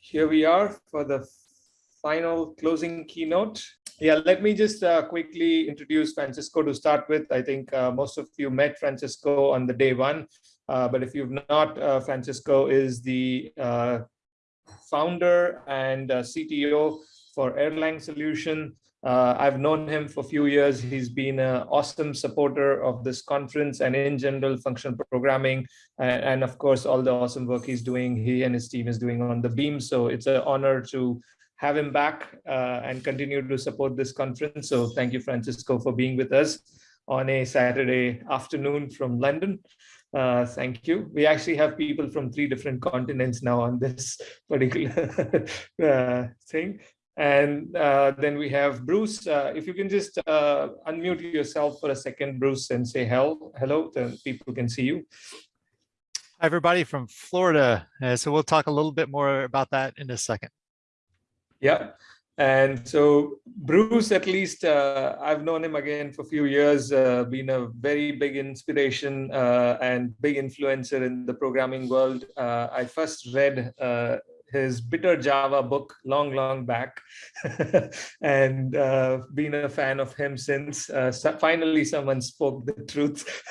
here we are for the final closing keynote. Yeah, let me just uh, quickly introduce Francesco to start with. I think uh, most of you met Francesco on the day one, uh, but if you've not, uh, Francesco is the uh, founder and uh, CTO for Erlang Solution. Uh, I've known him for a few years. He's been an awesome supporter of this conference and in general functional programming. And, and, of course, all the awesome work he's doing, he and his team is doing on the beam. So it's an honor to have him back uh, and continue to support this conference. So thank you, Francesco, for being with us on a Saturday afternoon from London. Uh, thank you. We actually have people from three different continents now on this particular uh, thing. And uh, then we have Bruce. Uh, if you can just uh, unmute yourself for a second, Bruce, and say hello, hello, then people can see you. Hi, everybody from Florida. Uh, so we'll talk a little bit more about that in a second. Yeah. And so Bruce, at least uh, I've known him again for a few years, uh, been a very big inspiration uh, and big influencer in the programming world. Uh, I first read uh, his Bitter Java book long, long back, and uh, been a fan of him since. Uh, so finally, someone spoke the truth,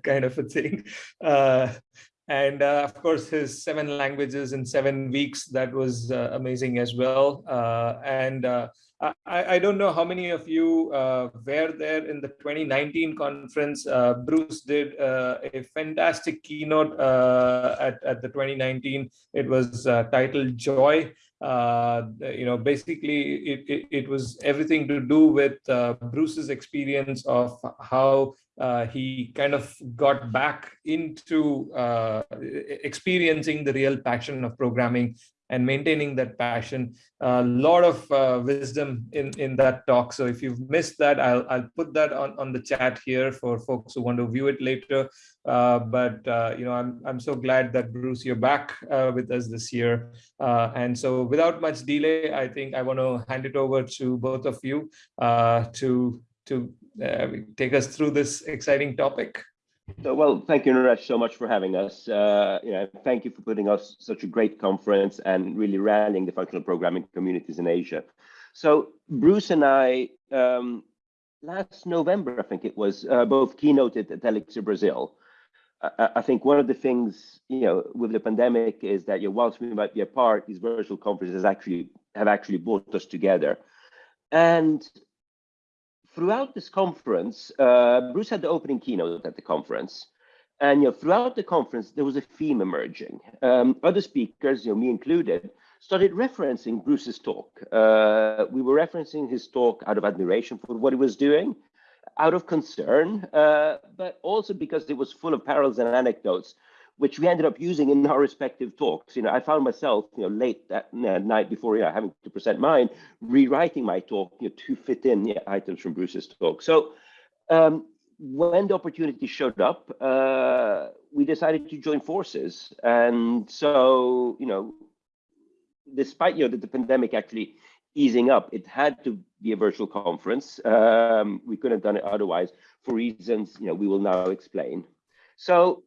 kind of a thing. Uh, and uh, of course, his seven languages in seven weeks, that was uh, amazing as well. Uh, and I, I, don't know how many of you uh, were there in the 2019 conference. Uh, Bruce did uh, a fantastic keynote uh, at, at the 2019. It was uh, titled Joy. Uh, you know, basically, it, it, it, was everything to do with Bruce's experience of how he kind of got back into experiencing the real passion of programming and maintaining that passion. A lot of uh, wisdom in, in that talk. So if you've missed that, I'll, I'll put that on, on the chat here for folks who want to view it later. Uh, but, uh, you know, I'm, I'm so glad that Bruce, you're back uh, with us this year. Uh, and so without much delay, I think I want to hand it over to both of you uh, to, to take us through this exciting topic. So, well, thank you, Naresh, so much for having us. Uh, you know, thank you for putting us such a great conference and really rallying the functional programming communities in Asia. So, Bruce and I, um, last November, I think it was, uh, both keynoted at Elixir Brazil. I, I, think one of the things, you know, with the pandemic is that, you know, whilst we might be apart, these virtual conferences actually have actually brought us together. And throughout this conference, uh, Bruce had the opening keynote at the conference. And you know, throughout the conference, there was a theme emerging. Um, other speakers, you know, me included, started referencing Bruce's talk. Uh, we were referencing his talk out of admiration for what he was doing, out of concern, uh, but also because it was full of parallels and anecdotes which we ended up using in our respective talks. You know, I found myself, you know, late that uh, night before, you know, having to present mine, rewriting my talk you know, to fit in items from Bruce's talk. So um, when the opportunity showed up, uh, we decided to join forces. And so, you know, despite, you know, the, the pandemic actually easing up, it had to be a virtual conference. Um, we couldn't have done it otherwise for reasons, you know, we will now explain. So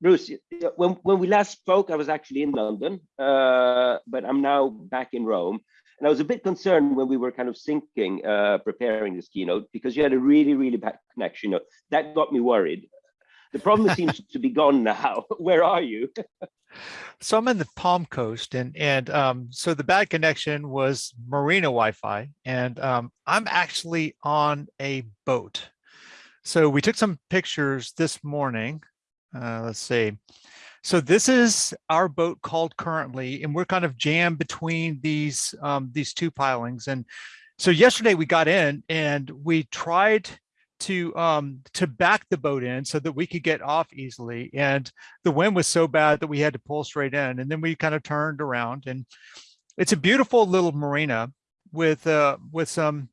Bruce, when, when we last spoke, I was actually in London, uh, but I'm now back in Rome. And I was a bit concerned when we were kind of syncing, uh, preparing this keynote, because you had a really, really bad connection. That got me worried. The problem seems to be gone now. Where are you? so I'm in the Palm Coast, and and um, so the bad connection was Marina Wi-Fi, and um, I'm actually on a boat. So we took some pictures this morning uh, let's see. So this is our boat called currently, and we're kind of jammed between these um, these two pilings. And so yesterday we got in and we tried to um, to back the boat in so that we could get off easily. And the wind was so bad that we had to pull straight in. And then we kind of turned around, and it's a beautiful little marina with uh, with some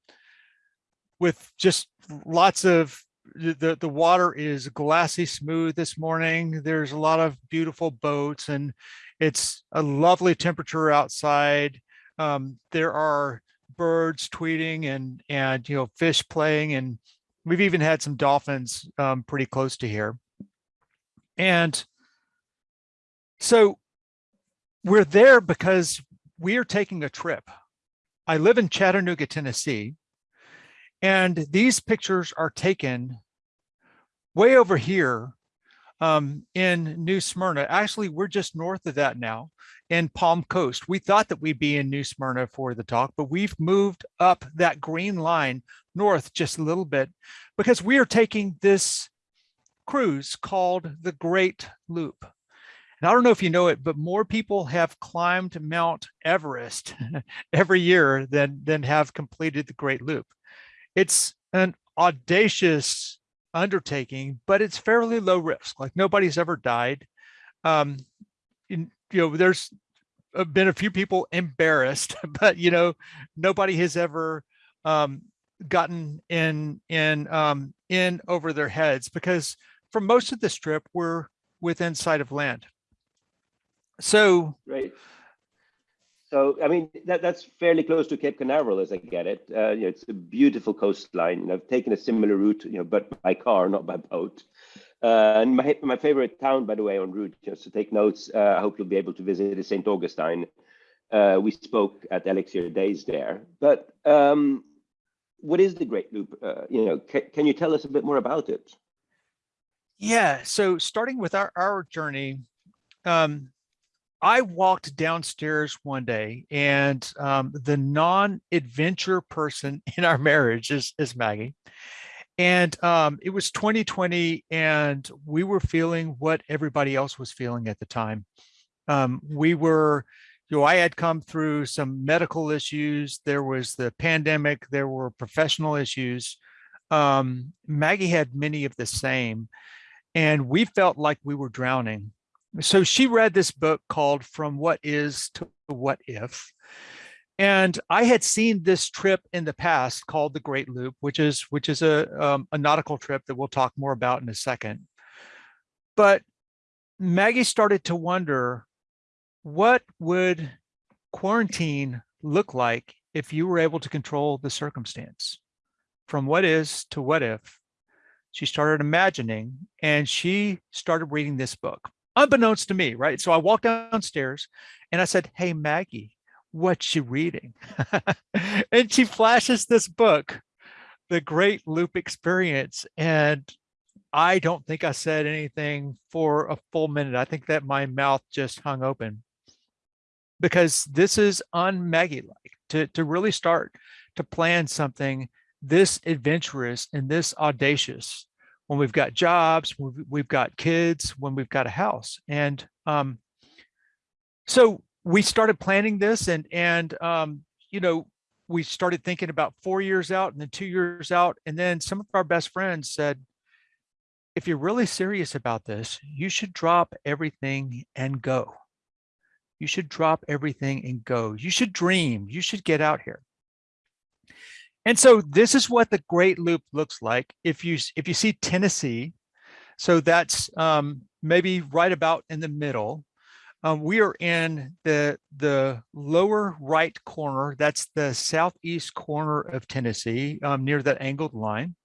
with just lots of the, the water is glassy smooth this morning. There's a lot of beautiful boats and it's a lovely temperature outside. Um, there are birds tweeting and, and, you know, fish playing and we've even had some dolphins um, pretty close to here. And so we're there because we are taking a trip. I live in Chattanooga, Tennessee, and these pictures are taken way over here um, in New Smyrna. Actually, we're just north of that now in Palm Coast. We thought that we'd be in New Smyrna for the talk, but we've moved up that green line north just a little bit because we are taking this cruise called the Great Loop. And I don't know if you know it, but more people have climbed Mount Everest every year than, than have completed the Great Loop. It's an audacious undertaking, but it's fairly low risk. Like nobody's ever died. Um, in, you know, there's been a few people embarrassed, but you know, nobody has ever um, gotten in in um, in over their heads because for most of the trip we're within sight of land. So right. So I mean that that's fairly close to Cape Canaveral, as I get it. Uh, you know, it's a beautiful coastline. Know, I've taken a similar route, you know, but by car, not by boat. Uh, and my my favorite town, by the way, on route, just to take notes. Uh, I hope you'll be able to visit is Saint Augustine. Uh, we spoke at ElixirDaze there. But um, what is the Great Loop? Uh, you know, can you tell us a bit more about it? Yeah. So starting with our our journey, um, I walked downstairs one day and um, the non-adventure person in our marriage is, is Maggie. And um, it was 2020 and we were feeling what everybody else was feeling at the time. Um, we were, you know, I had come through some medical issues. There was the pandemic, there were professional issues. Um, Maggie had many of the same and we felt like we were drowning so she read this book called From What Is to What If. And I had seen this trip in the past called the Great Loop, which is which is a, um, a nautical trip that we'll talk more about in a second. But Maggie started to wonder, what would quarantine look like if you were able to control the circumstance? From what is to what if? She started imagining and she started reading this book unbeknownst to me, right? So I walked downstairs and I said, hey, Maggie, what's you reading? and she flashes this book, The Great Loop Experience. And I don't think I said anything for a full minute. I think that my mouth just hung open because this is un-Maggie-like to, to really start to plan something this adventurous and this audacious when we've got jobs, we've got kids, when we've got a house. And um, so we started planning this and, and um, you know, we started thinking about four years out and then two years out. And then some of our best friends said, if you're really serious about this, you should drop everything and go. You should drop everything and go. You should dream. You should get out here. And so this is what the Great Loop looks like. If you if you see Tennessee, so that's um, maybe right about in the middle. Um, we are in the the lower right corner. That's the southeast corner of Tennessee, um, near that angled line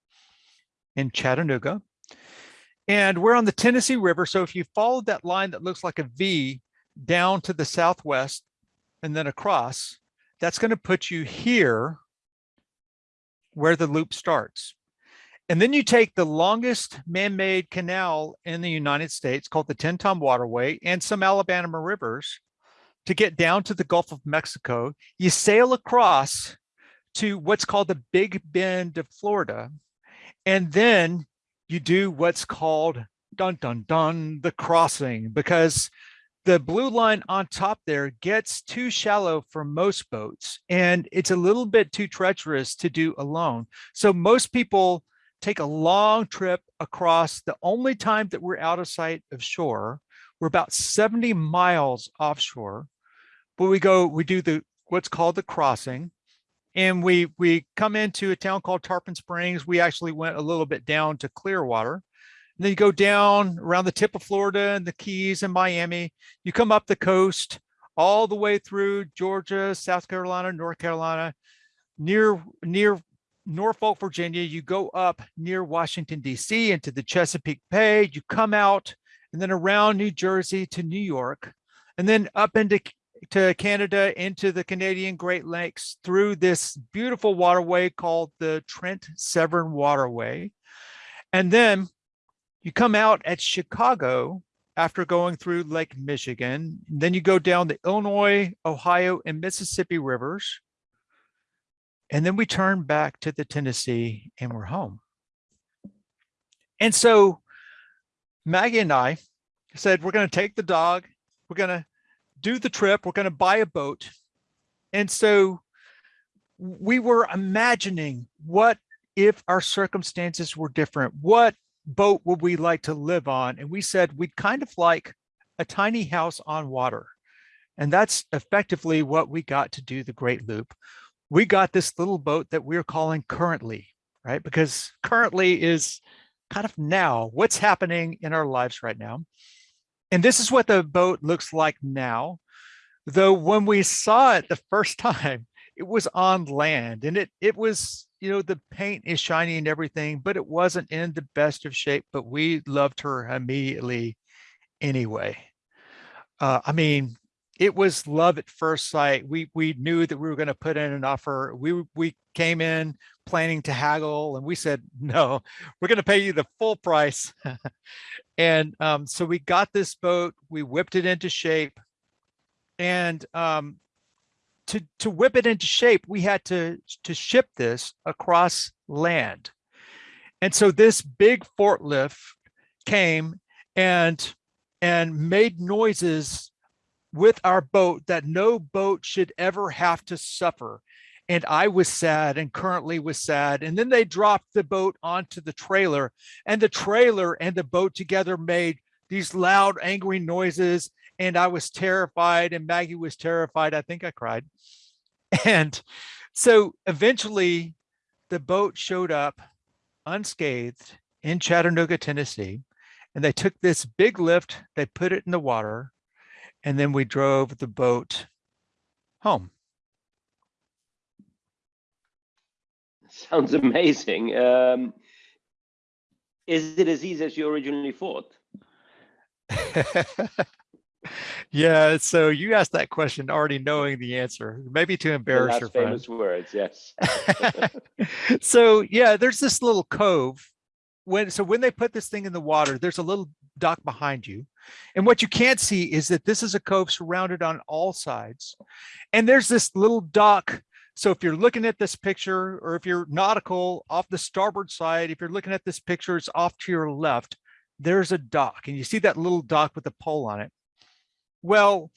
in Chattanooga. And we're on the Tennessee River. So if you follow that line that looks like a V down to the southwest and then across, that's going to put you here where the loop starts. And then you take the longest man-made canal in the United States called the Tenn-Tom Waterway and some Alabama rivers to get down to the Gulf of Mexico. You sail across to what's called the Big Bend of Florida. And then you do what's called dun dun dun the crossing because the blue line on top there gets too shallow for most boats and it's a little bit too treacherous to do alone. So most people take a long trip across the only time that we're out of sight of shore. We're about 70 miles offshore, but we go, we do the what's called the crossing and we we come into a town called Tarpon Springs. We actually went a little bit down to Clearwater then you go down around the tip of Florida and the Keys and Miami. You come up the coast all the way through Georgia, South Carolina, North Carolina, near near Norfolk, Virginia. You go up near Washington, D.C. into the Chesapeake Bay. You come out and then around New Jersey to New York. and then up into to Canada, into the Canadian Great Lakes through this beautiful waterway called the Trent Severn Waterway. And then you come out at Chicago after going through Lake Michigan. Then you go down the Illinois, Ohio, and Mississippi rivers. And then we turn back to the Tennessee and we're home. And so Maggie and I said, we're going to take the dog, we're going to do the trip, we're going to buy a boat. And so we were imagining what if our circumstances were different? What boat would we like to live on? And we said we'd kind of like a tiny house on water. And that's effectively what we got to do the Great Loop. We got this little boat that we're calling currently, right? Because currently is kind of now, what's happening in our lives right now. And this is what the boat looks like now. Though when we saw it the first time, it was on land and it it was you know the paint is shiny and everything but it wasn't in the best of shape but we loved her immediately anyway. Uh, i mean it was love at first sight. We we knew that we were going to put in an offer. We we came in planning to haggle and we said no we're going to pay you the full price. And um, so we got this boat we whipped it into shape and um, to, to whip it into shape, we had to, to ship this across land. And so this big forklift came and, and made noises with our boat that no boat should ever have to suffer. And I was sad and currently was sad. And then they dropped the boat onto the trailer and the trailer and the boat together made these loud, angry noises and I was terrified and Maggie was terrified. I think I cried. And so eventually the boat showed up unscathed in Chattanooga, Tennessee, and they took this big lift, they put it in the water, and then we drove the boat home. Sounds amazing. Um, is it as easy as you originally thought? yeah, so you asked that question already knowing the answer, maybe to embarrass your friend. famous words, yes. so yeah, there's this little cove. When so when they put this thing in the water, there's a little dock behind you. And what you can't see is that this is a cove surrounded on all sides. And there's this little dock. So if you're looking at this picture, or if you're nautical off the starboard side, if you're looking at this picture, it's off to your left, there's a dock. And you see that little dock with the pole on it. Well,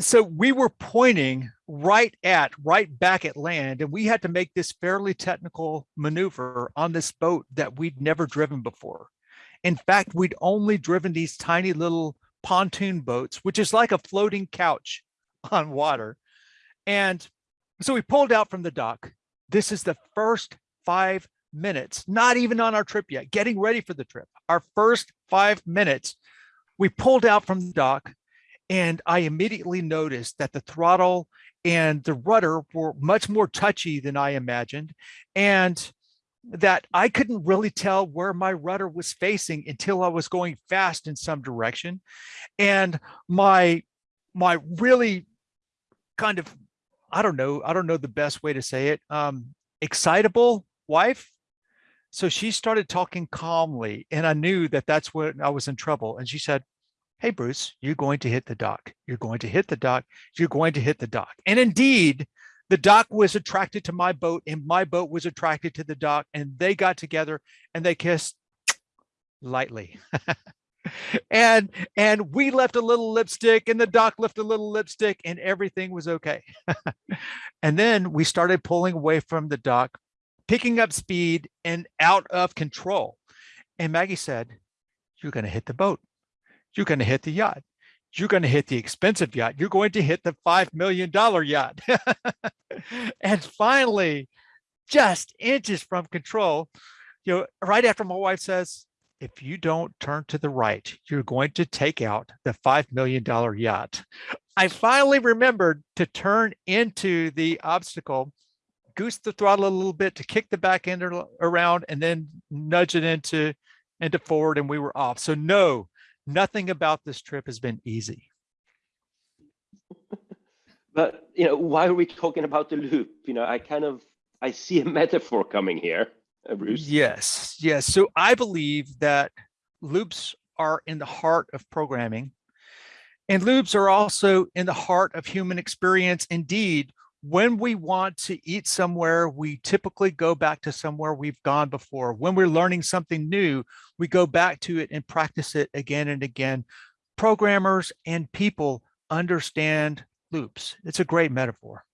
so we were pointing right at, right back at land, and we had to make this fairly technical maneuver on this boat that we'd never driven before. In fact, we'd only driven these tiny little pontoon boats, which is like a floating couch on water. And so we pulled out from the dock. This is the first five minutes, not even on our trip yet, getting ready for the trip. Our first five minutes, we pulled out from the dock and I immediately noticed that the throttle and the rudder were much more touchy than I imagined. And that I couldn't really tell where my rudder was facing until I was going fast in some direction. And my, my really kind of, I don't know, I don't know the best way to say it, um, excitable wife. So she started talking calmly and I knew that that's when I was in trouble. And she said, hey, Bruce, you're going to hit the dock. You're going to hit the dock. You're going to hit the dock. And indeed, the dock was attracted to my boat and my boat was attracted to the dock and they got together and they kissed lightly. and and we left a little lipstick and the dock left a little lipstick and everything was okay. and then we started pulling away from the dock, picking up speed and out of control. And Maggie said, you're going to hit the boat you're going to hit the yacht. You're going to hit the expensive yacht. You're going to hit the $5 million yacht. and finally, just inches from control, you know, right after my wife says, if you don't turn to the right, you're going to take out the $5 million yacht. I finally remembered to turn into the obstacle, goose the throttle a little bit to kick the back end around and then nudge it into, into forward and we were off. So no, nothing about this trip has been easy. but you know, why are we talking about the loop? You know, I kind of I see a metaphor coming here, uh, Bruce. Yes, yes. So I believe that loops are in the heart of programming. And loops are also in the heart of human experience. Indeed, when we want to eat somewhere, we typically go back to somewhere we've gone before. When we're learning something new, we go back to it and practice it again and again. Programmers and people understand loops. It's a great metaphor.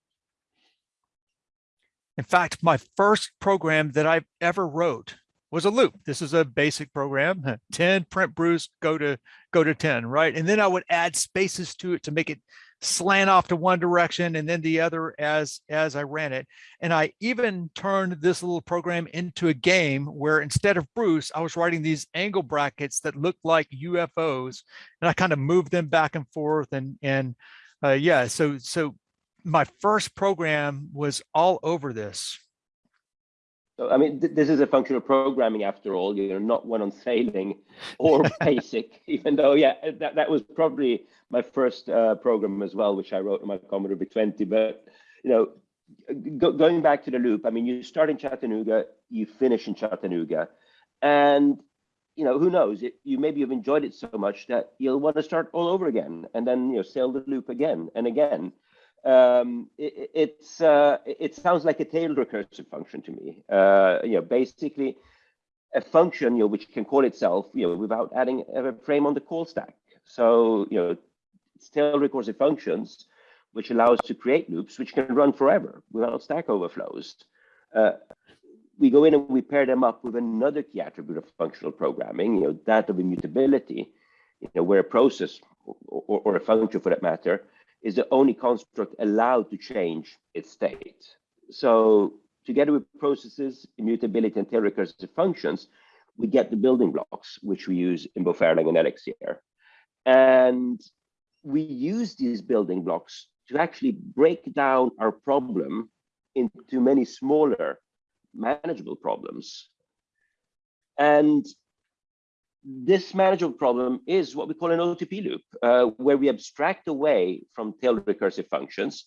In fact, my first program that I've ever wrote was a loop. This is a basic program, 10, print Bruce, go to go to 10, right? And then I would add spaces to it to make it slant off to one direction and then the other as as I ran it. And I even turned this little program into a game where instead of Bruce, I was writing these angle brackets that looked like UFOs and I kind of moved them back and forth and and uh, yeah, so so my first program was all over this. So, I mean, th this is a functional programming after all, you know, not one on sailing or basic, even though, yeah, that, that was probably my first uh, program as well, which I wrote on my Commodore VIC-20. But, you know, go, going back to the loop, I mean, you start in Chattanooga, you finish in Chattanooga. And, you know, who knows, it, you maybe have enjoyed it so much that you'll want to start all over again and then, you know, sail the loop again and again um, it, it's uh, it sounds like a tail recursive function to me. Uh, you know, basically a function you know which can call itself you know without adding a frame on the call stack. So you know, it's tail recursive functions which allows to create loops which can run forever without stack overflows. Uh, we go in and we pair them up with another key attribute of functional programming, you know, that of immutability, you know, where a process or, or, or a function for that matter is the only construct allowed to change its state. So together with processes, immutability, and recursive functions, we get the building blocks, which we use in both Erlang and Elixir. And we use these building blocks to actually break down our problem into many smaller manageable problems. And this manageable problem is what we call an OTP loop, uh, where we abstract away from tail recursive functions.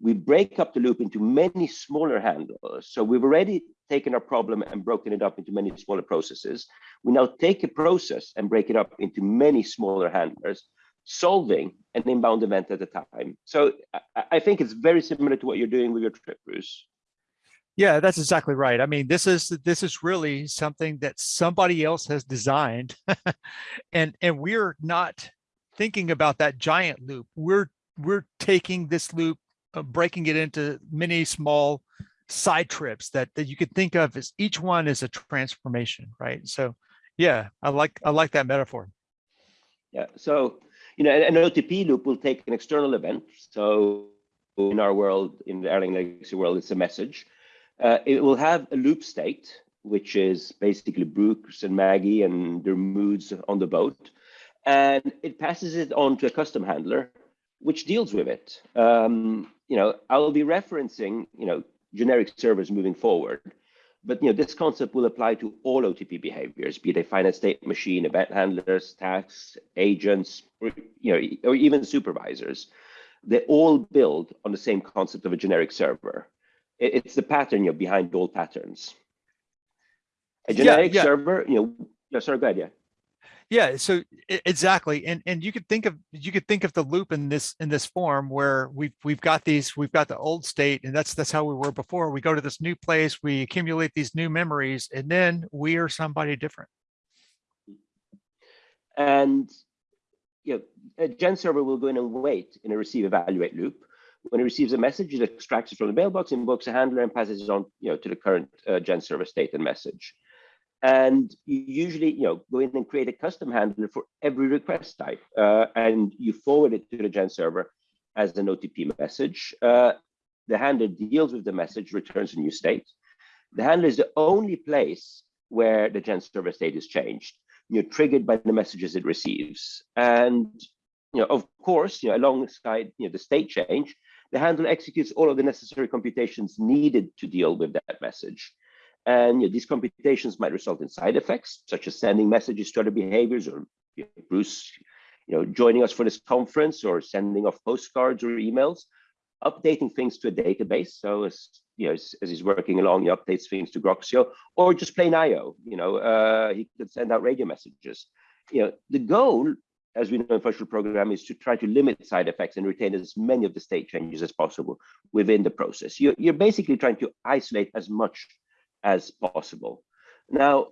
We break up the loop into many smaller handlers. So we've already taken our problem and broken it up into many smaller processes. We now take a process and break it up into many smaller handlers, solving an inbound event at a time. So I, I think it's very similar to what you're doing with your trip, Bruce. Yeah, that's exactly right. I mean, this is this is really something that somebody else has designed, and and we're not thinking about that giant loop. We're we're taking this loop, uh, breaking it into many small side trips that that you could think of as each one is a transformation, right? So, yeah, I like I like that metaphor. Yeah. So you know, an OTP loop will take an external event. So in our world, in the Erlang Legacy world, it's a message uh, it will have a loop state, which is basically Bruce and Maggie and their moods on the boat. And it passes it on to a custom handler, which deals with it. Um, you know, I'll be referencing, you know, generic servers moving forward. But you know, this concept will apply to all OTP behaviors, be they finite state machine, event handlers, tasks, agents, or, you know, or even supervisors. They all build on the same concept of a generic server it's the pattern you know behind all patterns. A generic yeah, yeah. server you know yeah sorry go ahead yeah. Yeah so exactly and and you could think of you could think of the loop in this in this form where we've we've got these we've got the old state and that's that's how we were before. We go to this new place we accumulate these new memories and then we are somebody different. And you know a gen server will go in and wait in a receive evaluate loop when it receives a message, it extracts it from the mailbox, invokes a handler, and passes it on, you know, to the current uh, gen server state and message. And you usually, you know, go in and create a custom handler for every request type, uh, and you forward it to the gen server as an OTP message. Uh, the handler deals with the message, returns a new state. The handler is the only place where the gen server state is changed, you know, triggered by the messages it receives. And you know, of course, you know, alongside you know, the state change, the handler executes all of the necessary computations needed to deal with that message. And you know, these computations might result in side effects, such as sending messages to other behaviors or you know, Bruce you know, joining us for this conference or sending off postcards or emails, updating things to a database. So as you know, as, as he's working along, he updates things to Groxio, or just plain IO. You know, uh, he could send out radio messages. You know, the goal, as we know in functional programming, is to try to limit side effects and retain as many of the state changes as possible within the process. You're, you're basically trying to isolate as much as possible. Now,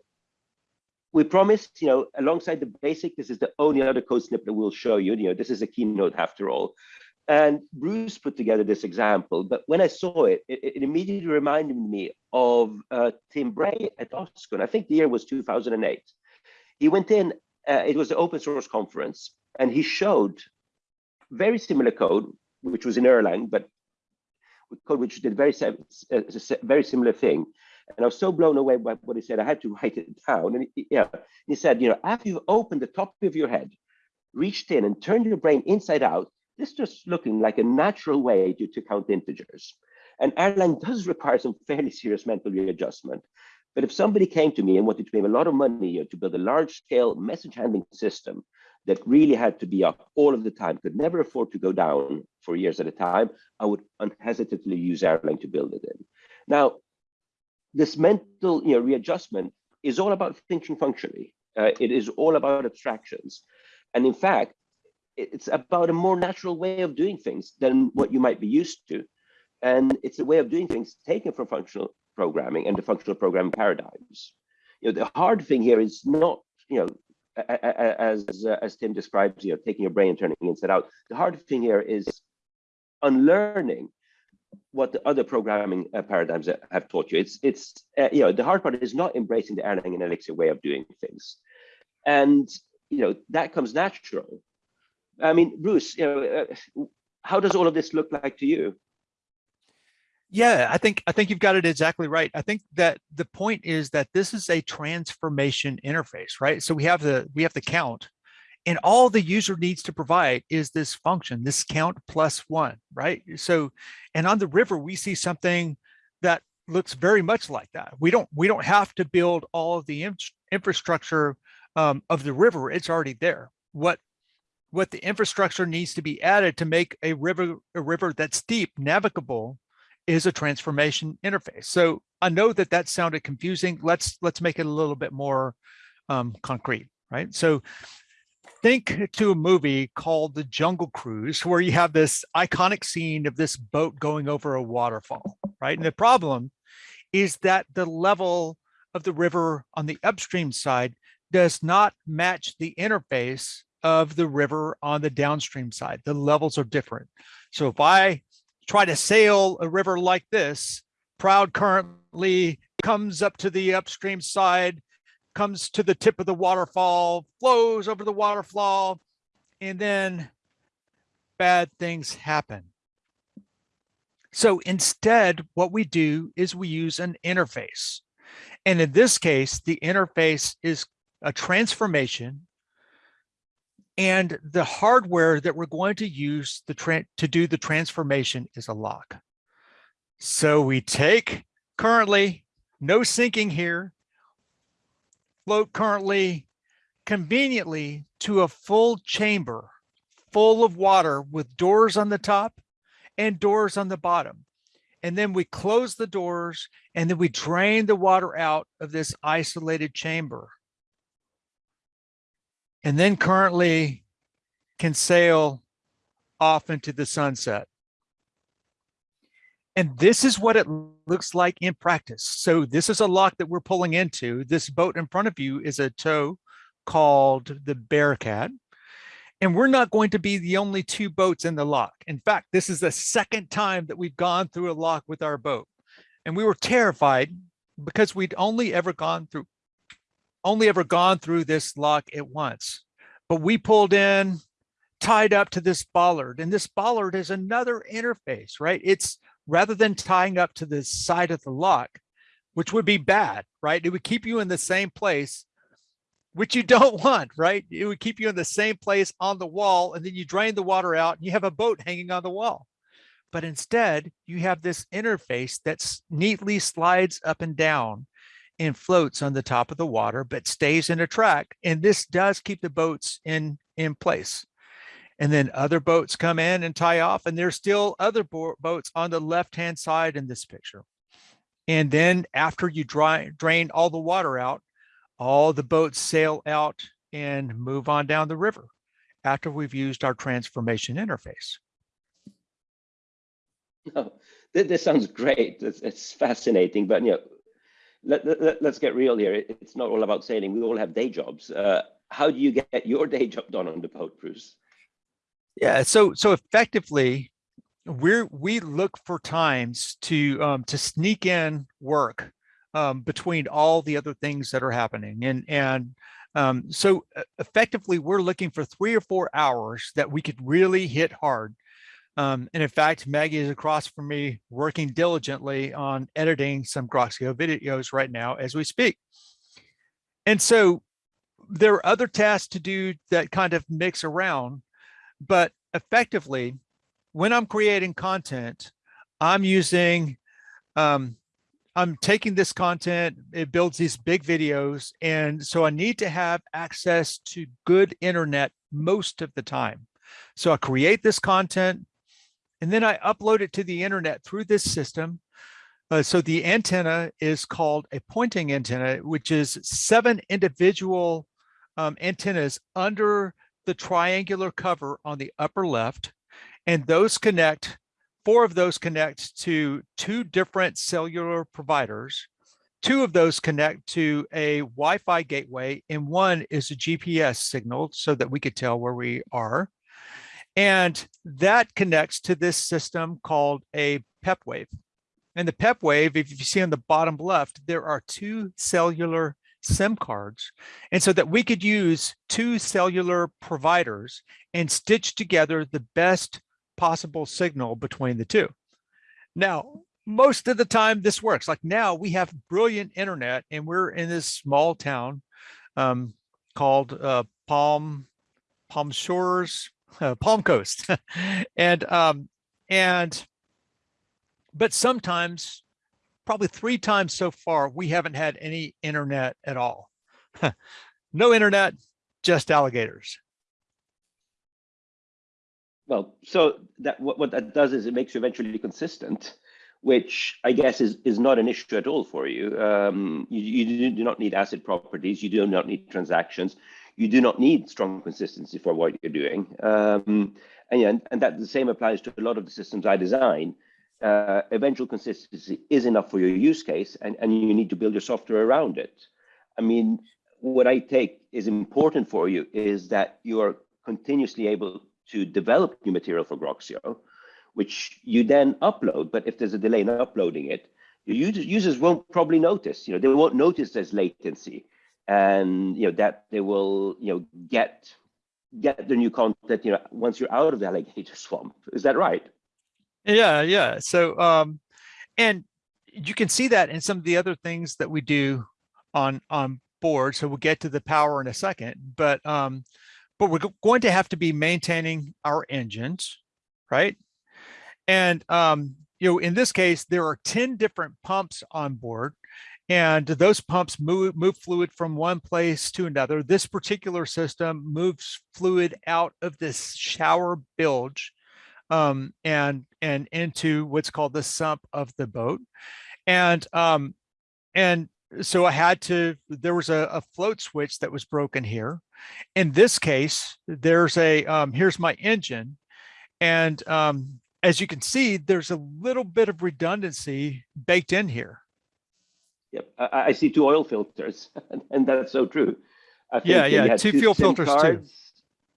we promised, you know, alongside the basic, this is the only other code snippet we'll show you. You know, this is a keynote after all. And Bruce put together this example, but when I saw it, it, it immediately reminded me of uh, Tim Bray at OSCON. I think the year was 2008. He went in, uh, it was the open source conference, and he showed very similar code, which was in Erlang, but code which did very, uh, very similar thing. And I was so blown away by what he said, I had to write it down. And he, yeah, he said, you know, after you've opened the top of your head, reached in and turned your brain inside out, this just looking like a natural way to, to count integers. And Erlang does require some fairly serious mental readjustment. But if somebody came to me and wanted to pay a lot of money to build a large scale message handling system that really had to be up all of the time, could never afford to go down for years at a time, I would unhesitantly use Erlang to build it in. Now, this mental you know, readjustment is all about thinking functionally. Uh, it is all about abstractions. And in fact, it's about a more natural way of doing things than what you might be used to. And it's a way of doing things taken from functional programming and the functional programming paradigms. You know, the hard thing here is not, you know, as uh, as Tim describes, you know, taking your brain and turning it inside out. The hard thing here is unlearning what the other programming uh, paradigms have taught you. It's it's uh, you know the hard part is not embracing the Erlang and Elixir way of doing things, and you know that comes natural. I mean, Bruce, you know, uh, how does all of this look like to you? Yeah, I think I think you've got it exactly right. I think that the point is that this is a transformation interface, right? So we have the we have the count, and all the user needs to provide is this function, this count plus one, right? So, and on the river we see something that looks very much like that. We don't we don't have to build all of the in infrastructure um, of the river; it's already there. What what the infrastructure needs to be added to make a river a river that's deep navigable is a transformation interface. So I know that that sounded confusing. Let's let's make it a little bit more um, concrete, right? So think to a movie called The Jungle Cruise, where you have this iconic scene of this boat going over a waterfall, right? And the problem is that the level of the river on the upstream side does not match the interface of the river on the downstream side. The levels are different. So if I try to sail a river like this, Proud currently comes up to the upstream side, comes to the tip of the waterfall, flows over the waterfall, and then bad things happen. So instead, what we do is we use an interface. And in this case, the interface is a transformation and the hardware that we're going to use the to do the transformation is a lock. So we take currently no sinking here, float currently conveniently to a full chamber full of water with doors on the top and doors on the bottom. And then we close the doors and then we drain the water out of this isolated chamber and then currently can sail off into the sunset. And this is what it looks like in practice. So this is a lock that we're pulling into. This boat in front of you is a tow called the Bearcat. And we're not going to be the only two boats in the lock. In fact, this is the second time that we've gone through a lock with our boat. And we were terrified because we'd only ever gone through only ever gone through this lock at once, but we pulled in, tied up to this bollard, and this bollard is another interface, right? It's rather than tying up to the side of the lock, which would be bad, right? It would keep you in the same place, which you don't want, right? It would keep you in the same place on the wall, and then you drain the water out and you have a boat hanging on the wall. But instead, you have this interface that neatly slides up and down and floats on the top of the water, but stays in a track. And this does keep the boats in, in place. and then other boats come in and tie off and there's still other bo- boats on the left hand side in this picture and then after you dry, drain all the water out all the boats sail out and move on down the river after we've used our transformation interface oh, this, this sounds great. It's, it's fascinating, but you know, let, let, us get real here. It- It's not all about sailing. We all have day jobs. Uh, how do you get your day job done on the boat, Bruce? Yeah, so so effectively, we're we look for times to um, to sneak in work um, between all the other things that are happening, and and um, so effectively, we're looking for three or four hours that we could really hit hard. Um, and in fact, Maggie is across from me working diligently on editing some Groxio videos right now as we speak. And so there are other tasks to do that kind of mix around, but effectively, when I'm creating content, I'm using, um, I'm taking this content, it builds these big videos. And so I need to have access to good internet most of the time. So I create this content and then I upload it to the internet through this system. Uh, so the antenna is called a Poynting antenna, which is seven individual um, antennas under the triangular cover on the upper left. And those connect, four of those connect to two different cellular providers. Two of those connect to a Wi-Fi gateway and one is a GPS signal so that we could tell where we are. And that connects to this system called a Pepwave. And the Pepwave, if you see on the bottom left, there are two cellular SIM cards. And so that we could use two cellular providers and stitch together the best possible signal between the two. Now, most of the time this works. Like now we have brilliant internet and we're in this small town um, called uh, Palm, Palm Shores, Palm Coast. and, um, and, but sometimes probably three times so far, we haven't had any internet at all. no internet, just alligators. Well, so that what, what that does is it makes you eventually consistent, which I guess is, is not an issue at all for you. Um, you. You do not need ACID properties. You do not need transactions. You do not need strong consistency for what you're doing. Um, and, yeah, and, and that the same applies to a lot of the systems I design uh, eventual consistency is enough for your use case and, and you need to build your software around it. I mean, what I take is important for you is that you are continuously able to develop new material for Groxio, which you then upload. But if there's a delay in uploading it, your users, users won't probably notice. You know, they won't notice there's latency, and you know that they will you know get get the new content. You know, once you're out of the alligator swamp. Is that right? Yeah, yeah. So, um, and you can see that in some of the other things that we do on on board. So we'll get to the power in a second, but um, but we're going to have to be maintaining our engines, right? And um, you know, in this case, there are 10 different pumps on board and those pumps move, move fluid from one place to another. This particular system moves fluid out of this shower bilge um, and and into what's called the sump of the boat. And um, and so I had to, there was a, a, float switch that was broken here. In this case, there's a, um, here's my engine. And um, as you can see, there's a little bit of redundancy baked in here. Yep, I, I see two oil filters, and that's so true. yeah, yeah, two, two fuel filters cards. too.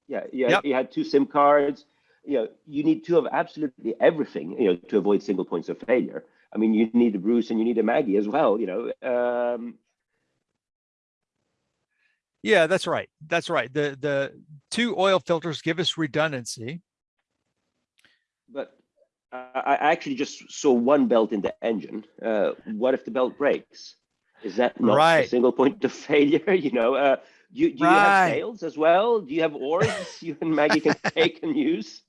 Yeah, yeah, yep. you had two SIM cards you know, you need to have absolutely everything, you know, to avoid single points of failure. I mean, you need a Bruce and you need a Maggie as well, you know. Um, yeah, that's right. That's right. The the two oil filters give us redundancy. But I actually just saw one belt in the engine. Uh, what if the belt breaks? Is that not right. a single point of failure? You know, uh, do, do right. you have sails as well? Do you have oars you and Maggie can take and use?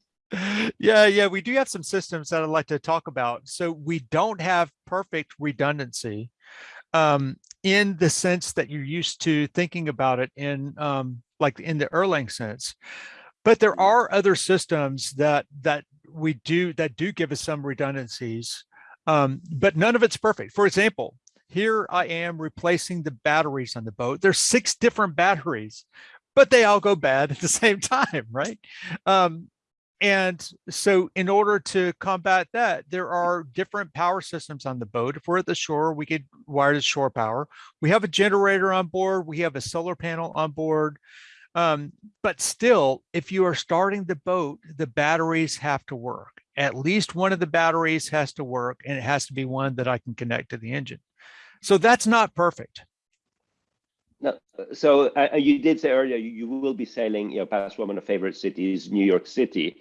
yeah, yeah, we do have some systems that I'd like to talk about. So we don't have perfect redundancy um, in the sense that you're used to thinking about it in um, like in the Erlang sense. but there are other systems that that we do that do give us some redundancies, um, but none of it's perfect. For example, here I am replacing the batteries on the boat. There's six different batteries, but they all go bad at the same time, right? Um, and so in order to combat that, there are different power systems on the boat. If we're at the shore, we could wire to shore power. We have a generator on board. We have a solar panel on board. Um, but still, if you are starting the boat, the batteries have to work. At least one of the batteries has to work and it has to be one that I can connect to the engine. So that's not perfect. No, so uh, you did say earlier you, you, will be sailing, you know, past one of my favorite cities, New York City.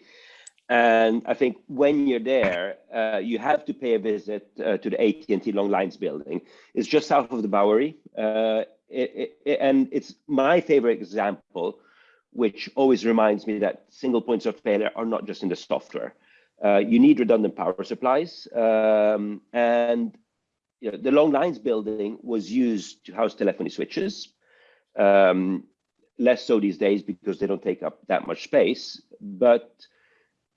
And I think when you're there, uh, you have to pay a visit uh, to the AT&T Long Lines building. It's just south of the Bowery. Uh, it, it, and it's my favorite example, which always reminds me that single points of failure are not just in the software. Uh, you need redundant power supplies. Um, and you know, the Long Lines building was used to house telephony switches. Um, less so these days because they don't take up that much space. But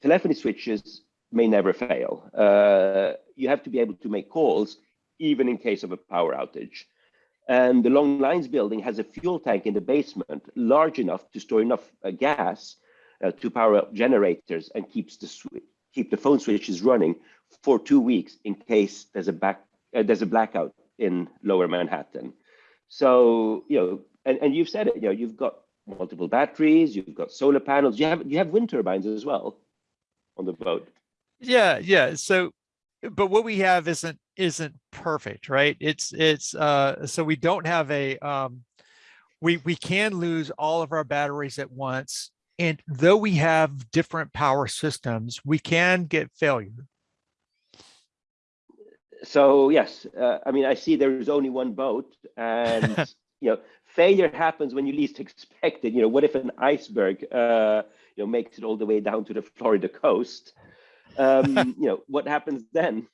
telephony switches may never fail. Uh, you have to be able to make calls even in case of a power outage. And the Long Lines building has a fuel tank in the basement large enough to store enough uh, gas uh, to power up generators and keeps the keep the phone switches running for two weeks in case there's a back uh, there's a blackout in Lower Manhattan. So you know, and, and you've said it. You know, you've got multiple batteries, you've got solar panels, you have you have wind turbines as well on the boat. Yeah, yeah. So, but what we have isn't isn't perfect, right? It's it's uh so we don't have a um we we can lose all of our batteries at once. And though we have different power systems, we can get failure. So yes, uh, I mean I see there is only one boat, and you know failure happens when you least expect it. You know, what if an iceberg uh, you know makes it all the way down to the Florida coast? Um, you know, what happens then?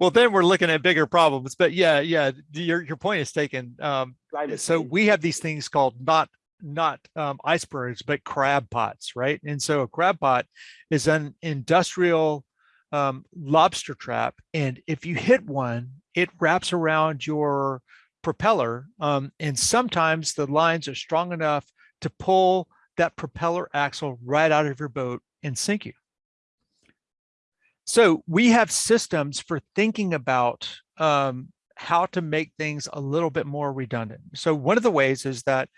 well then we're looking at bigger problems but yeah yeah your, your point is taken um, so we have these things called not not um, icebergs but crab pots right and so a crab pot is an industrial um, lobster trap and if you hit one it wraps around your propeller um, and sometimes the lines are strong enough to pull that propeller axle right out of your boat and sink you. So we have systems for thinking about um, how to make things a little bit more redundant. So one of the ways is that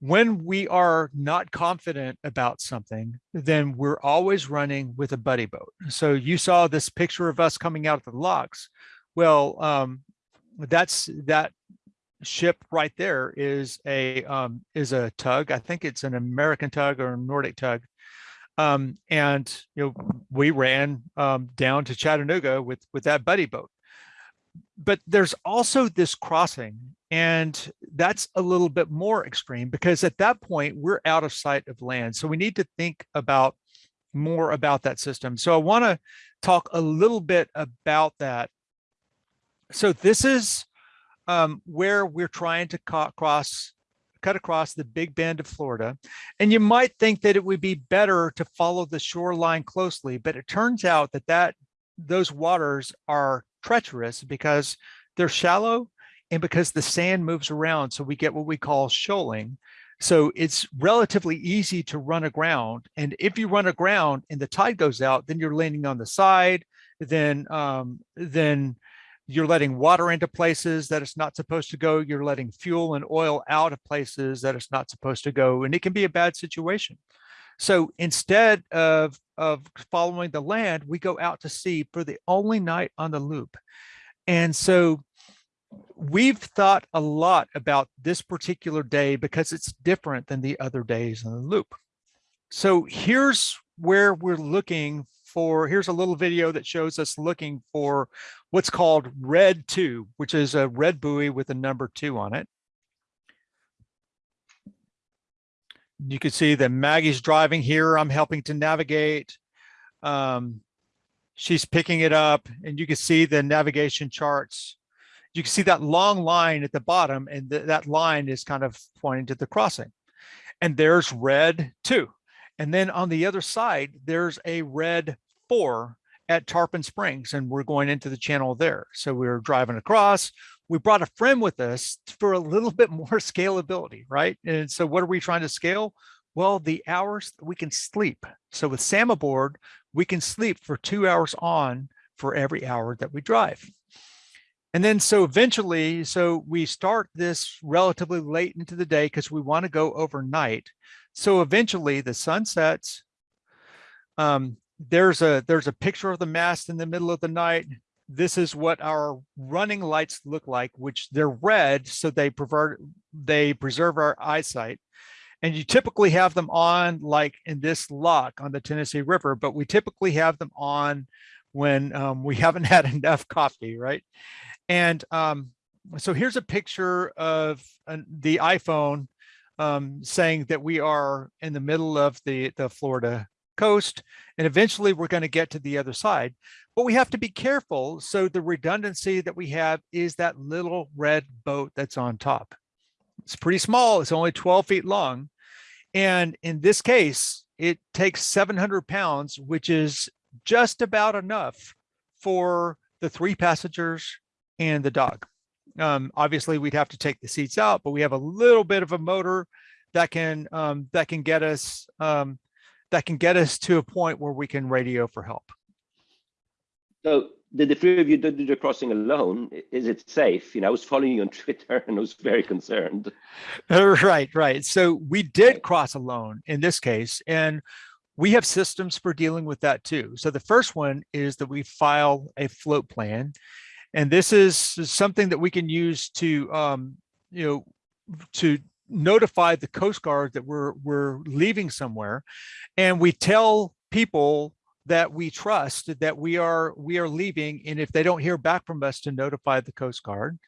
when we are not confident about something, then we're always running with a buddy boat. So you saw this picture of us coming out of the locks. Well, um, that's that ship right there is a um, is a tug. I think it's an American tug or a Nordic tug. Um, and you know, we ran um, down to Chattanooga with with that buddy boat. But there's also this crossing, and that's a little bit more extreme because at that point we're out of sight of land. So we need to think about more about that system. So I want to talk a little bit about that. So this is um, where we're trying to cross cut across the big bend of Florida. And you might think that it would be better to follow the shoreline closely, but it turns out that, that those waters are treacherous because they're shallow and because the sand moves around. So we get what we call shoaling. So it's relatively easy to run aground. And if you run aground and the tide goes out, then you're landing on the side, then, um, then you're letting water into places that it's not supposed to go. You're letting fuel and oil out of places that it's not supposed to go. And it can be a bad situation. So instead of, of following the land, we go out to sea for the only night on the loop. And so we've thought a lot about this particular day because it's different than the other days in the loop. So here's where we're looking for, here's a little video that shows us looking for what's called red two, which is a red buoy with a number two on it. You can see that Maggie's driving here. I'm helping to navigate. Um, she's picking it up and you can see the navigation charts. You can see that long line at the bottom and th that line is kind of pointing to the crossing. And there's red two. And then on the other side, there's a red four at Tarpon Springs and we're going into the channel there. So we were driving across, we brought a friend with us for a little bit more scalability, right? And so what are we trying to scale? Well, the hours that we can sleep. So with Sam aboard, we can sleep for two hours on for every hour that we drive. And then so eventually, so we start this relatively late into the day because we want to go overnight. So eventually the sun sets. Um, there's a there's a picture of the mast in the middle of the night. This is what our running lights look like, which they're red, so they preserve they preserve our eyesight. And you typically have them on like in this lock on the Tennessee River, but we typically have them on when um, we haven't had enough coffee, right? And um, so here's a picture of the iPhone um, saying that we are in the middle of the, the Florida coast, and eventually we're going to get to the other side. But we have to be careful. So the redundancy that we have is that little red boat that's on top. It's pretty small. It's only 12 feet long. And in this case, it takes 700 pounds, which is just about enough for the three passengers and the dog. Um, obviously, we'd have to take the seats out, but we have a little bit of a motor that can um, that can get us um, that can get us to a point where we can radio for help. So did the three of you do the crossing alone? Is it safe? You know, I was following you on Twitter and I was very concerned. Right, right. So we did cross alone in this case, and we have systems for dealing with that too. So the first one is that we file a float plan and this is something that we can use to, um, you know, to notify the Coast Guard that we're, we're leaving somewhere. And we tell people that we trust that we are we are leaving and if they don't hear back from us to notify the coast guard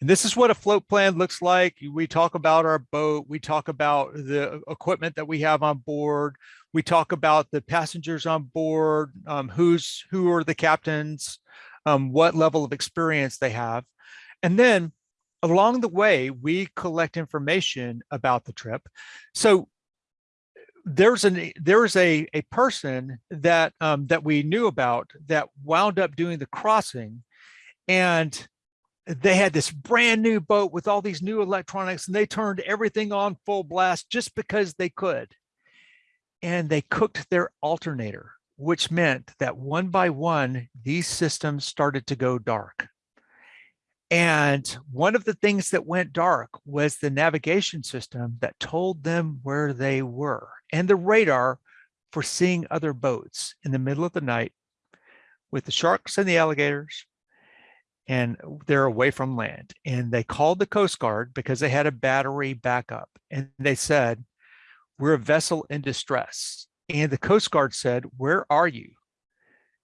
and this is what a float plan looks like we talk about our boat we talk about the equipment that we have on board we talk about the passengers on board um, who's who are the captains um, what level of experience they have. And then along the way, we collect information about the trip. So there's an there's a a person that um, that we knew about that wound up doing the crossing, and they had this brand new boat with all these new electronics, and they turned everything on full blast just because they could, and they cooked their alternator which meant that one by one, these systems started to go dark. And one of the things that went dark was the navigation system that told them where they were and the radar for seeing other boats in the middle of the night with the sharks and the alligators and they're away from land. And they called the Coast Guard because they had a battery backup and they said, we're a vessel in distress. And the Coast Guard said, where are you?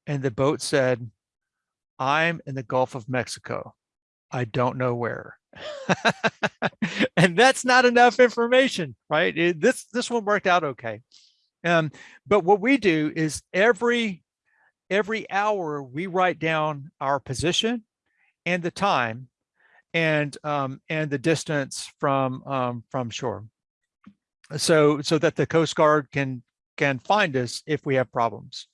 And the boat said, I'm in the Gulf of Mexico. I don't know where. and that's not enough information, right? It, this, this one worked out okay. Um, but what we do is every, every hour we write down our position and the time and, um, and the distance from, um, from shore. So, so that the Coast Guard can can find us if we have problems.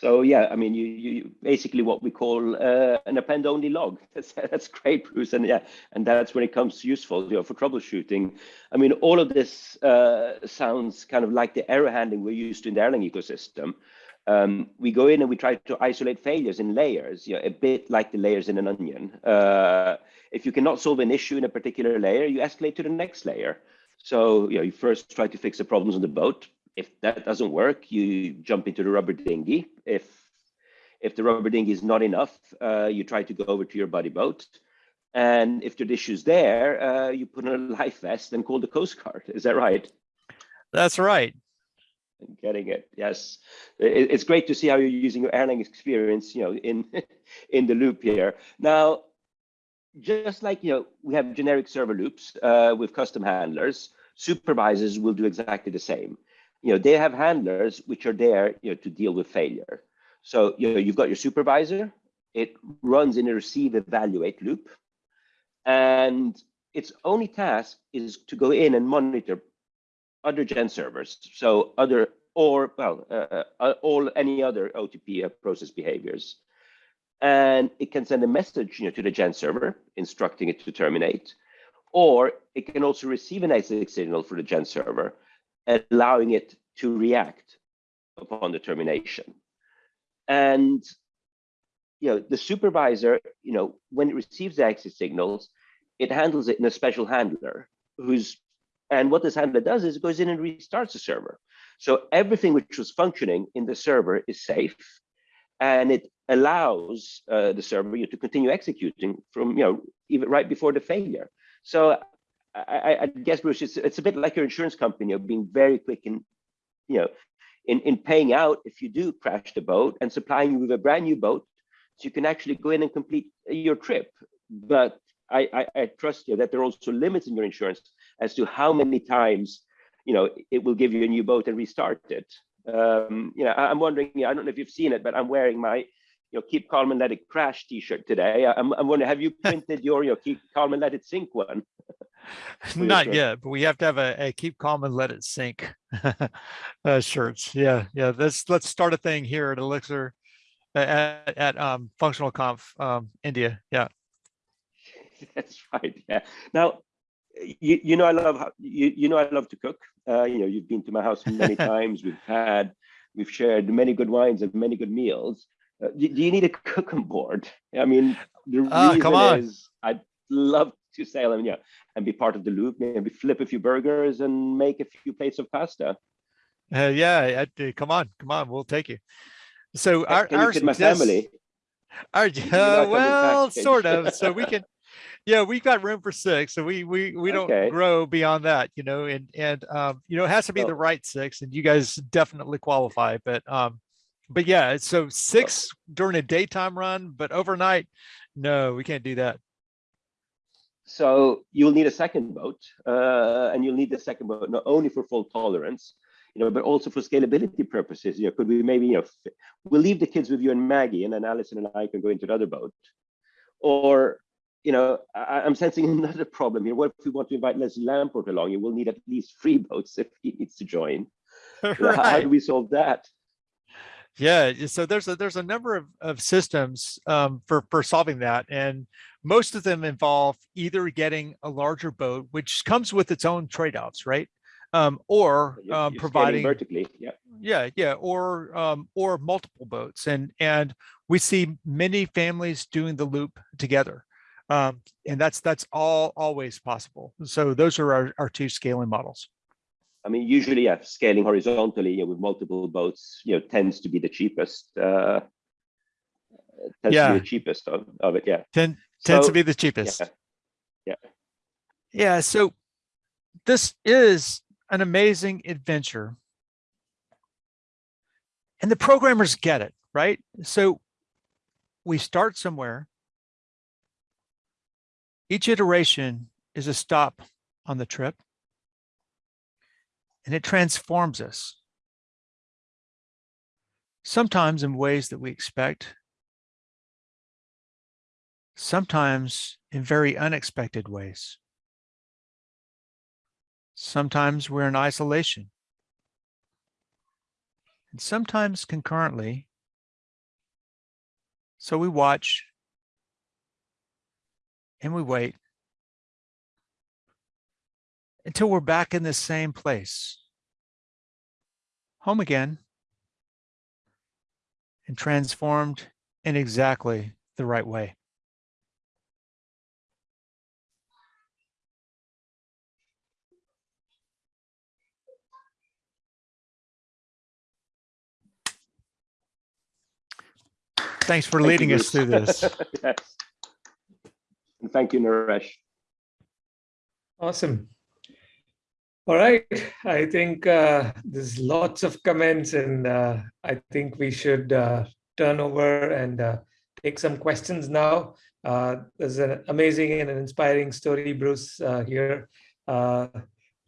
So yeah, I mean, you, you basically what we call uh, an append-only log. That's that's great, Bruce, and yeah, and that's when it comes useful, you know, for troubleshooting. I mean, all of this uh, sounds kind of like the error handling we're used to in the Erlang ecosystem. Um, we go in and we try to isolate failures in layers, you know, a bit like the layers in an onion. Uh, if you cannot solve an issue in a particular layer, you escalate to the next layer. So you, know, you first try to fix the problems on the boat. If that doesn't work, you jump into the rubber dinghy. If if the rubber dinghy is not enough, uh, you try to go over to your buddy boat. And if the issue's there, uh, you put on a life vest and call the Coast Guard. Is that right? That's right. Getting it. Yes, it, it's great to see how you're using your Erlang experience, you know, in in the loop here. Now, just like you know we have generic server loops uh, with custom handlers supervisors will do exactly the same you know they have handlers which are there you know to deal with failure so you know you've got your supervisor it runs in a receive evaluate loop and its only task is to go in and monitor other gen servers. So other or well, uh, uh, all any other OTP uh, process behaviors. And it can send a message you know, to the gen server instructing it to terminate, or it can also receive an exit signal for the gen server, allowing it to react upon the termination. And you know, the supervisor, you know, when it receives the exit signals, it handles it in a special handler who's and what this handler does is it goes in and restarts the server. So everything which was functioning in the server is safe, and it allows uh, the server you know, to continue executing from you know even right before the failure. So I, I guess Bruce, it's, it's a bit like your insurance company of being very quick in you know in in paying out if you do crash the boat and supplying you with a brand new boat, so you can actually go in and complete your trip. But I, I, I trust you that there are also limits in your insurance as to how many times you know, it will give you a new boat and restart it. Um, you know, I, am wondering, I don't know if you've seen it, but I'm wearing my, you know, keep calm and let it crash t-shirt today. I'm, I'm wondering, have you printed your, you know, keep calm and let it sink one? Not yet, but we have to have a, a keep calm and let it sink uh, shirts. Yeah, yeah. Let's let's start a thing here at Elixir at, at um, Functional Conf um, India. Yeah. That's right. Yeah. Now, you, you know I love how, you, you know I love to cook. Uh, you know you've been to my house many times. We've had we've shared many good wines and many good meals. Uh, do, do, you need a cooking board? I mean, the oh, reason is I'd love to sail and yeah and be part of the loop. Maybe flip a few burgers and make a few plates of pasta. Uh, yeah, uh, come on, come on, we'll take you. So our, Can our my family. Our, uh, well, sort of. So we can yeah, we've got room for six, so we we we don't okay. grow beyond that, you know. And and um, you know, it has to be the right six, and you guys definitely qualify. But um, but yeah, so six during a daytime run, but overnight, no, we can't do that. So you'll need a second boat, uh, and you'll need the second boat not only for fault tolerance, you know, but also for scalability purposes. You know, could we maybe you know we'll leave the kids with you and Maggie, and then Allison and I can go into the other boat, or you know, I, am sensing another problem here. What if we want to invite Leslie Lamport along? You will need at least three boats if he needs to join. right. how, how, do we solve that? Yeah, so there's a there's a number of, of systems um, for for solving that, and most of them involve either getting a larger boat, which comes with its own trade-offs, right? Um, or um, providing vertically, yeah, yeah, yeah, or um, or multiple boats, and and we see many families doing the loop together. Um, and that's that's all always possible. So those are our, our two scaling models. I mean, usually, yeah, scaling horizontally you know, with multiple boats, you know, tends to be the cheapest. Uh, tends yeah. to be the cheapest of, of it. Yeah. Tend, tends to be the cheapest. Yeah. yeah. Yeah. So this is an amazing adventure. And the programmers get it, right? So we start somewhere each iteration is a stop on the trip and it transforms us. Sometimes in ways that we expect, sometimes in very unexpected ways. Sometimes we're in isolation. And sometimes concurrently. So we watch and we wait until we're back in the same place, home again, and transformed in exactly the right way. Thanks for Thank leading us through this. yes. And thank you, Naresh. Awesome. All right, I think uh, there's lots of comments and uh, I think we should uh, turn over and uh, take some questions now. Uh, there's an amazing and an inspiring story, Bruce, uh, here.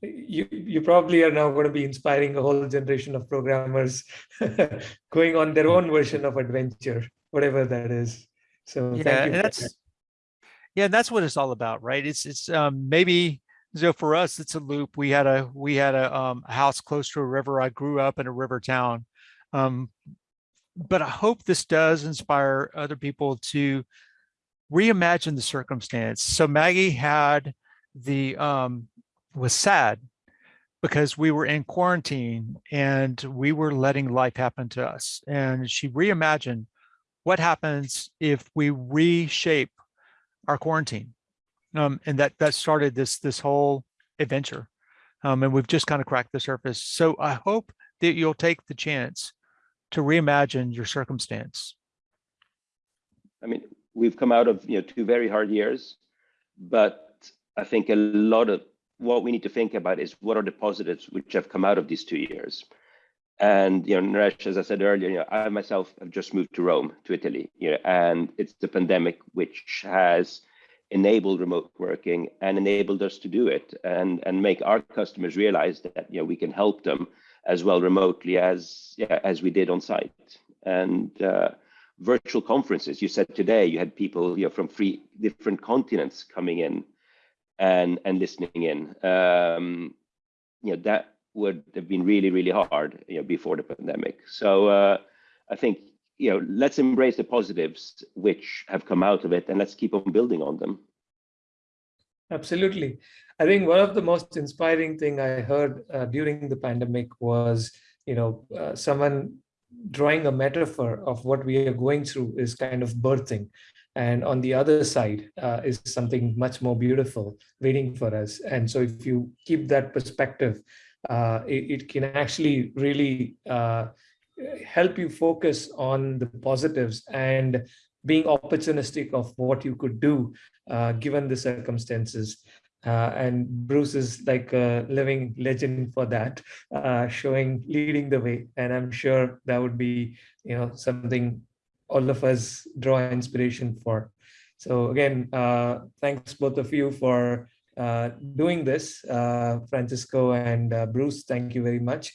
you, you probably are now going to be inspiring a whole generation of programmers going on their own version of adventure, whatever that is. So yeah, that's yeah, and that's what it's all about, right? It's it's um, maybe so for us, it's a loop. We had a we had a, um, house close to a river. I grew up in a river town, um, but I hope this does inspire other people to reimagine the circumstance. So Maggie had the um, was sad because we were in quarantine and we were letting life happen to us. And she reimagined what happens if we reshape our quarantine. Um, and that that started this this whole adventure. Um, and we've just kind of cracked the surface. So I hope that you'll take the chance to reimagine your circumstance. I mean, we've come out of you know two very hard years, but I think a lot of what we need to think about is what are the positives which have come out of these two years. And you know, Naresh, as I said earlier, you know, I myself have just moved to Rome, to Italy, you know, and it's the pandemic which has enabled remote working and enabled us to do it and and make our customers realize that you know we can help them as well remotely as yeah, as we did on site. And uh, virtual conferences, you said today you had people you know, from three different continents coming in and and listening in. Um, you know that would have been really really hard you know before the pandemic. So uh, I think you know let's embrace the positives which have come out of it and let's keep on building on them. Absolutely. I think one of the most inspiring thing I heard uh, during the pandemic was, you know, uh, someone drawing a metaphor of what we are going through is kind of birthing. And on the other side uh, is something much more beautiful waiting for us. And so if you keep that perspective, uh, it, it, can actually really uh, help you focus on the positives and being opportunistic of what you could do uh, given the circumstances. Uh, and Bruce is like a living legend for that, uh, showing, leading the way. And I'm sure that would be, you know, something all of us draw inspiration for. So again, uh, thanks both of you for uh, doing this, uh, Francesco and Bruce, thank you very much.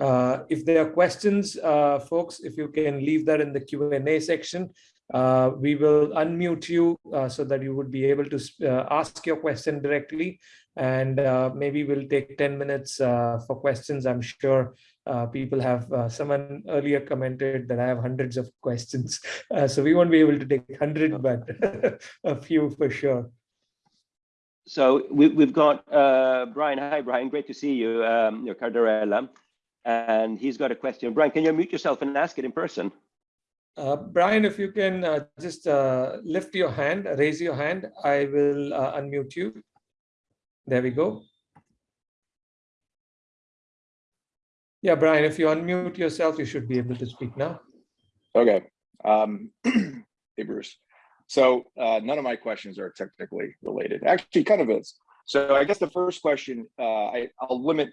Uh, if there are questions, uh, folks, if you can leave that in the Q&A section, we will unmute you so that you would be able to ask your question directly. And maybe we'll take 10 minutes for questions. I'm sure uh, people have uh, someone earlier commented that I have hundreds of questions. Uh, so we won't be able to take 100, but a few for sure. So we, have got uh, Brian. Hi, Brian. Great to see you, um, your Cardarella. And he's got a question. Brian, can you unmute yourself and ask it in person? Uh, Brian, if you can uh, just lift your hand, raise your hand, I will unmute you. There we go. Yeah, Brian, if you unmute yourself, you should be able to speak now. Okay. Um, hey, Bruce. So uh, none of my questions are technically related. Actually, kind of is. So I guess the first question, uh, I, will limit,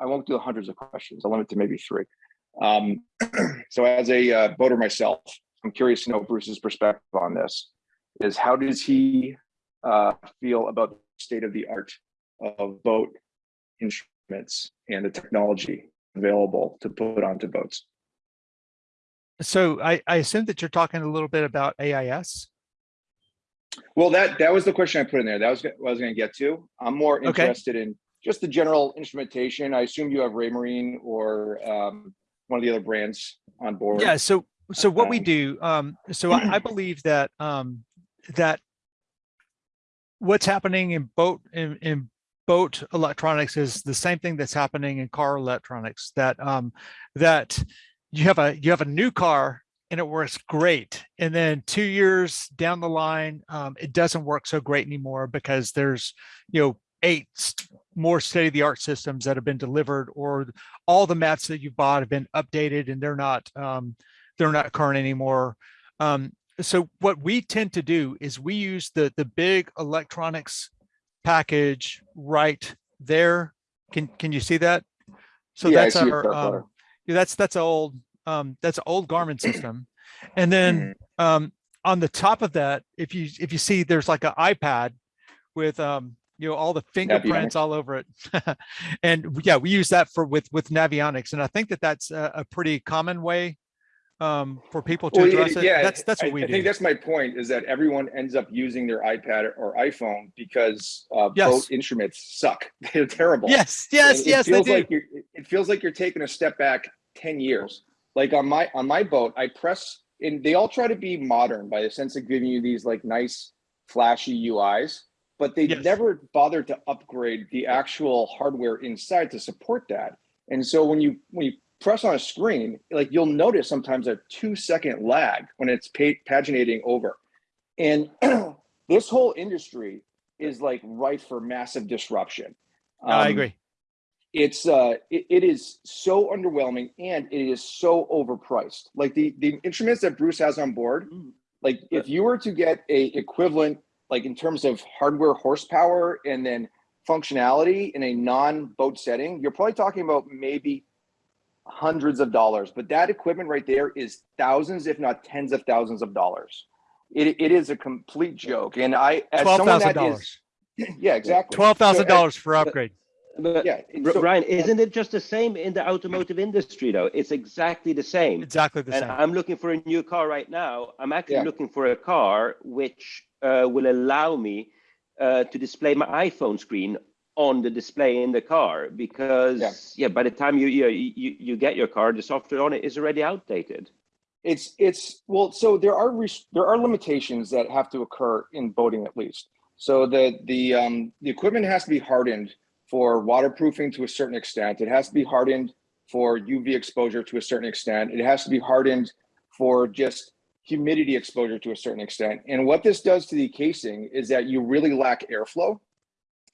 I won't do hundreds of questions. I'll limit to maybe three. Um, so as a uh, voter myself, I'm curious to know Bruce's perspective on this. Is how does he uh, feel about the state of the art of vote instruments and the technology available to put onto boats. So I, I assume that you're talking a little bit about AIS. Well, that that was the question I put in there. That was what I was going to get to. I'm more interested okay. in just the general instrumentation. I assume you have Raymarine or um, one of the other brands on board. Yeah. So so what we um, do. Um, so I, I believe that um, that what's happening in boat in, in boat electronics is the same thing that's happening in car electronics that um, that you have a you have a new car and it works great and then two years down the line um, it doesn't work so great anymore because there's you know eight more state-of-the-art systems that have been delivered or all the maps that you bought have been updated and they're not um, they're not current anymore um, so what we tend to do is we use the the big electronics package right there. Can can you see that? So yeah, that's our um, yeah, that's that's old um, that's an old Garmin system. And then mm-hmm. um, on the top of that, if you if you see there's like an iPad with um, you know all the fingerprints all over it and yeah we use that for with with navionics and i think that that's a, a pretty common way um, for people to Well, address it. yeah, That's, that's I- what we I think that's my point is that everyone ends up using their iPad or iPhone because uh, Yes. boat instruments suck. They're terrible. Yes, yes, it yes, they feels do. like you're, it feels like you're taking a step back 10 years. Like on my on my boat, I press and they all try to be modern by the sense of giving you these like nice flashy UIs, but they Yes. never bothered to upgrade the actual hardware inside to support that. And so when you when you press on a screen, like you'll notice sometimes a two second lag when it's paginating over. And this whole industry is like ripe for massive disruption. I Um, agree. it's uh it, it is so underwhelming and it is so overpriced like the the instruments that bruce has on board Mm. like if you were to get a equivalent like in terms of hardware horsepower and then functionality in a non-boat setting you're probably talking about maybe hundreds of dollars but that equipment right there is thousands if not tens of thousands of dollars it, it is a complete joke and i as Twelve someone thousand that dollars. is yeah exactly Twelve thousand So, dollars for upgrade. But yeah R- so- Ryan, isn't it just the same in the automotive industry though? It's exactly the same. Exactly the And same. I'm looking for a new car right now. I'm actually Yeah. looking for a car which will allow me uh, to display my iPhone screen on the display in the car because yeah, by the time you, you you you get your car, the software on it is already outdated. It's it's well, so there are there are limitations that have to occur in boating at least. So the the um the equipment has to be hardened for waterproofing to a certain extent. It has to be hardened for UV exposure to a certain extent. It has to be hardened for just humidity exposure to a certain extent. And what this does to the casing is that you really lack airflow.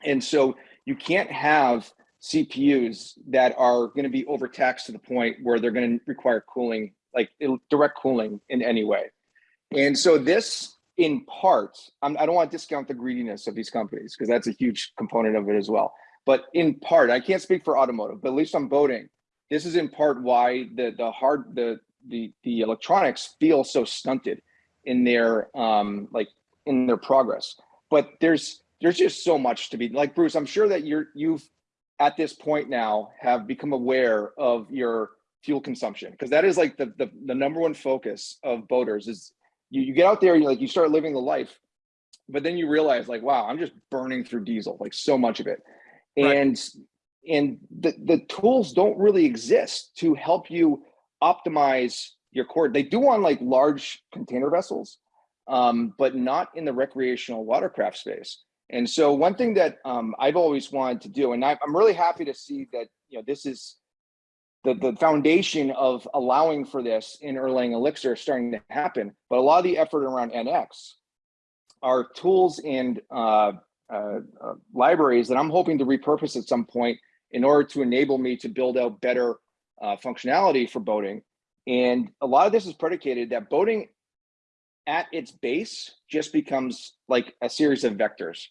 And so you can't have CPUs that are going to be overtaxed to the point where they're going to require cooling, like direct cooling in any way. And so this, in part, I'm, I don't want to discount the greediness of these companies because that's a huge component of it as well. But in part, I can't speak for automotive, but at least I'm boating, this is in part why the the hard the the the electronics feel so stunted in their um like in their progress. But there's there's just so much to be like Bruce. I'm sure that you're you've at this point now have become aware of your fuel consumption because that is like the, the the number one focus of boaters is you, you get out there you like you start living the life but then you realize like wow i'm just burning through diesel like so much of it Right. and and the the tools don't really exist to help you optimize your core they do on like large container vessels um, but not in the recreational watercraft space and so one thing that um, I've always wanted to do, and I, I'm really happy to see that you know this is the the foundation of allowing for this in Erlang Elixir starting to happen. But a lot of the effort around NX are tools and uh, uh, uh, libraries that I'm hoping to repurpose at some point in order to enable me to build out better uh, functionality for boating. And a lot of this is predicated that boating at its base just becomes like a series of vectors.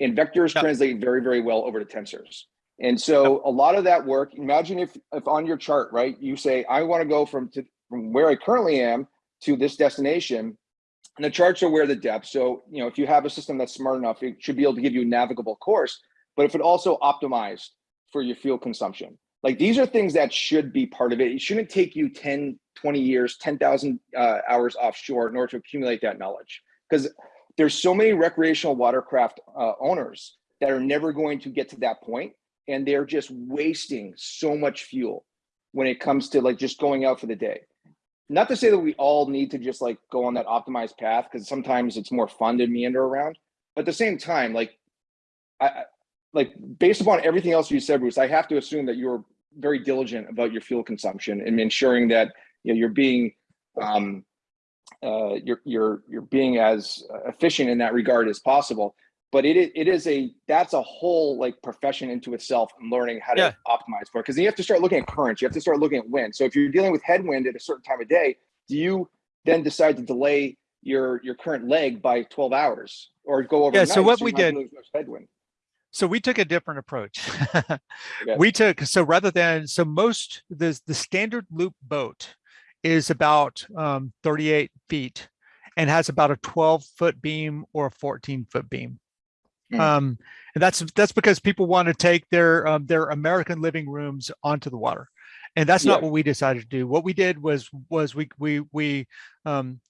And vectors translate very very well over to tensors. And so a lot of that work imagine if if on your chart right you say i want to go from to from where i currently am to this destination. And the charts are where the depth so you know if you have a system that's smart enough it should be able to give you a navigable course but if it also optimized for your fuel consumption like these are things that should be part of it. It shouldn't take you 10 20 years 10,000 uh, hours offshore in order to accumulate that knowledge. Because there's so many recreational watercraft uh, owners that are never going to get to that point and they're just wasting so much fuel when it comes to like just going out for the day. Not to say that we all need to just like go on that optimized path because sometimes it's more fun to meander around but at the same time like I, I like based upon everything else you said bruce i have to assume that you're very diligent about your fuel consumption and ensuring that you know you're being um uh you're you're you're being as efficient in that regard as possible. But it it is a that's a whole like profession into itself and learning how to Yeah. optimize for it. Because you have to start looking at currents. You have to start looking at wind. So if you're dealing with headwind at a certain time of day do you then decide to delay your your current leg by 12 hours or go over Yeah, so what we did- headwind So we took a different approach. We took, so rather than, so most, the, the standard loop boat is about um, 38 feet and has about a 12 foot beam or a 14 foot beam. Hmm. Um, and that's, that's because people want to take their, um, their American living rooms onto the water. and that's not what we decided to do. What we did was was we we we um,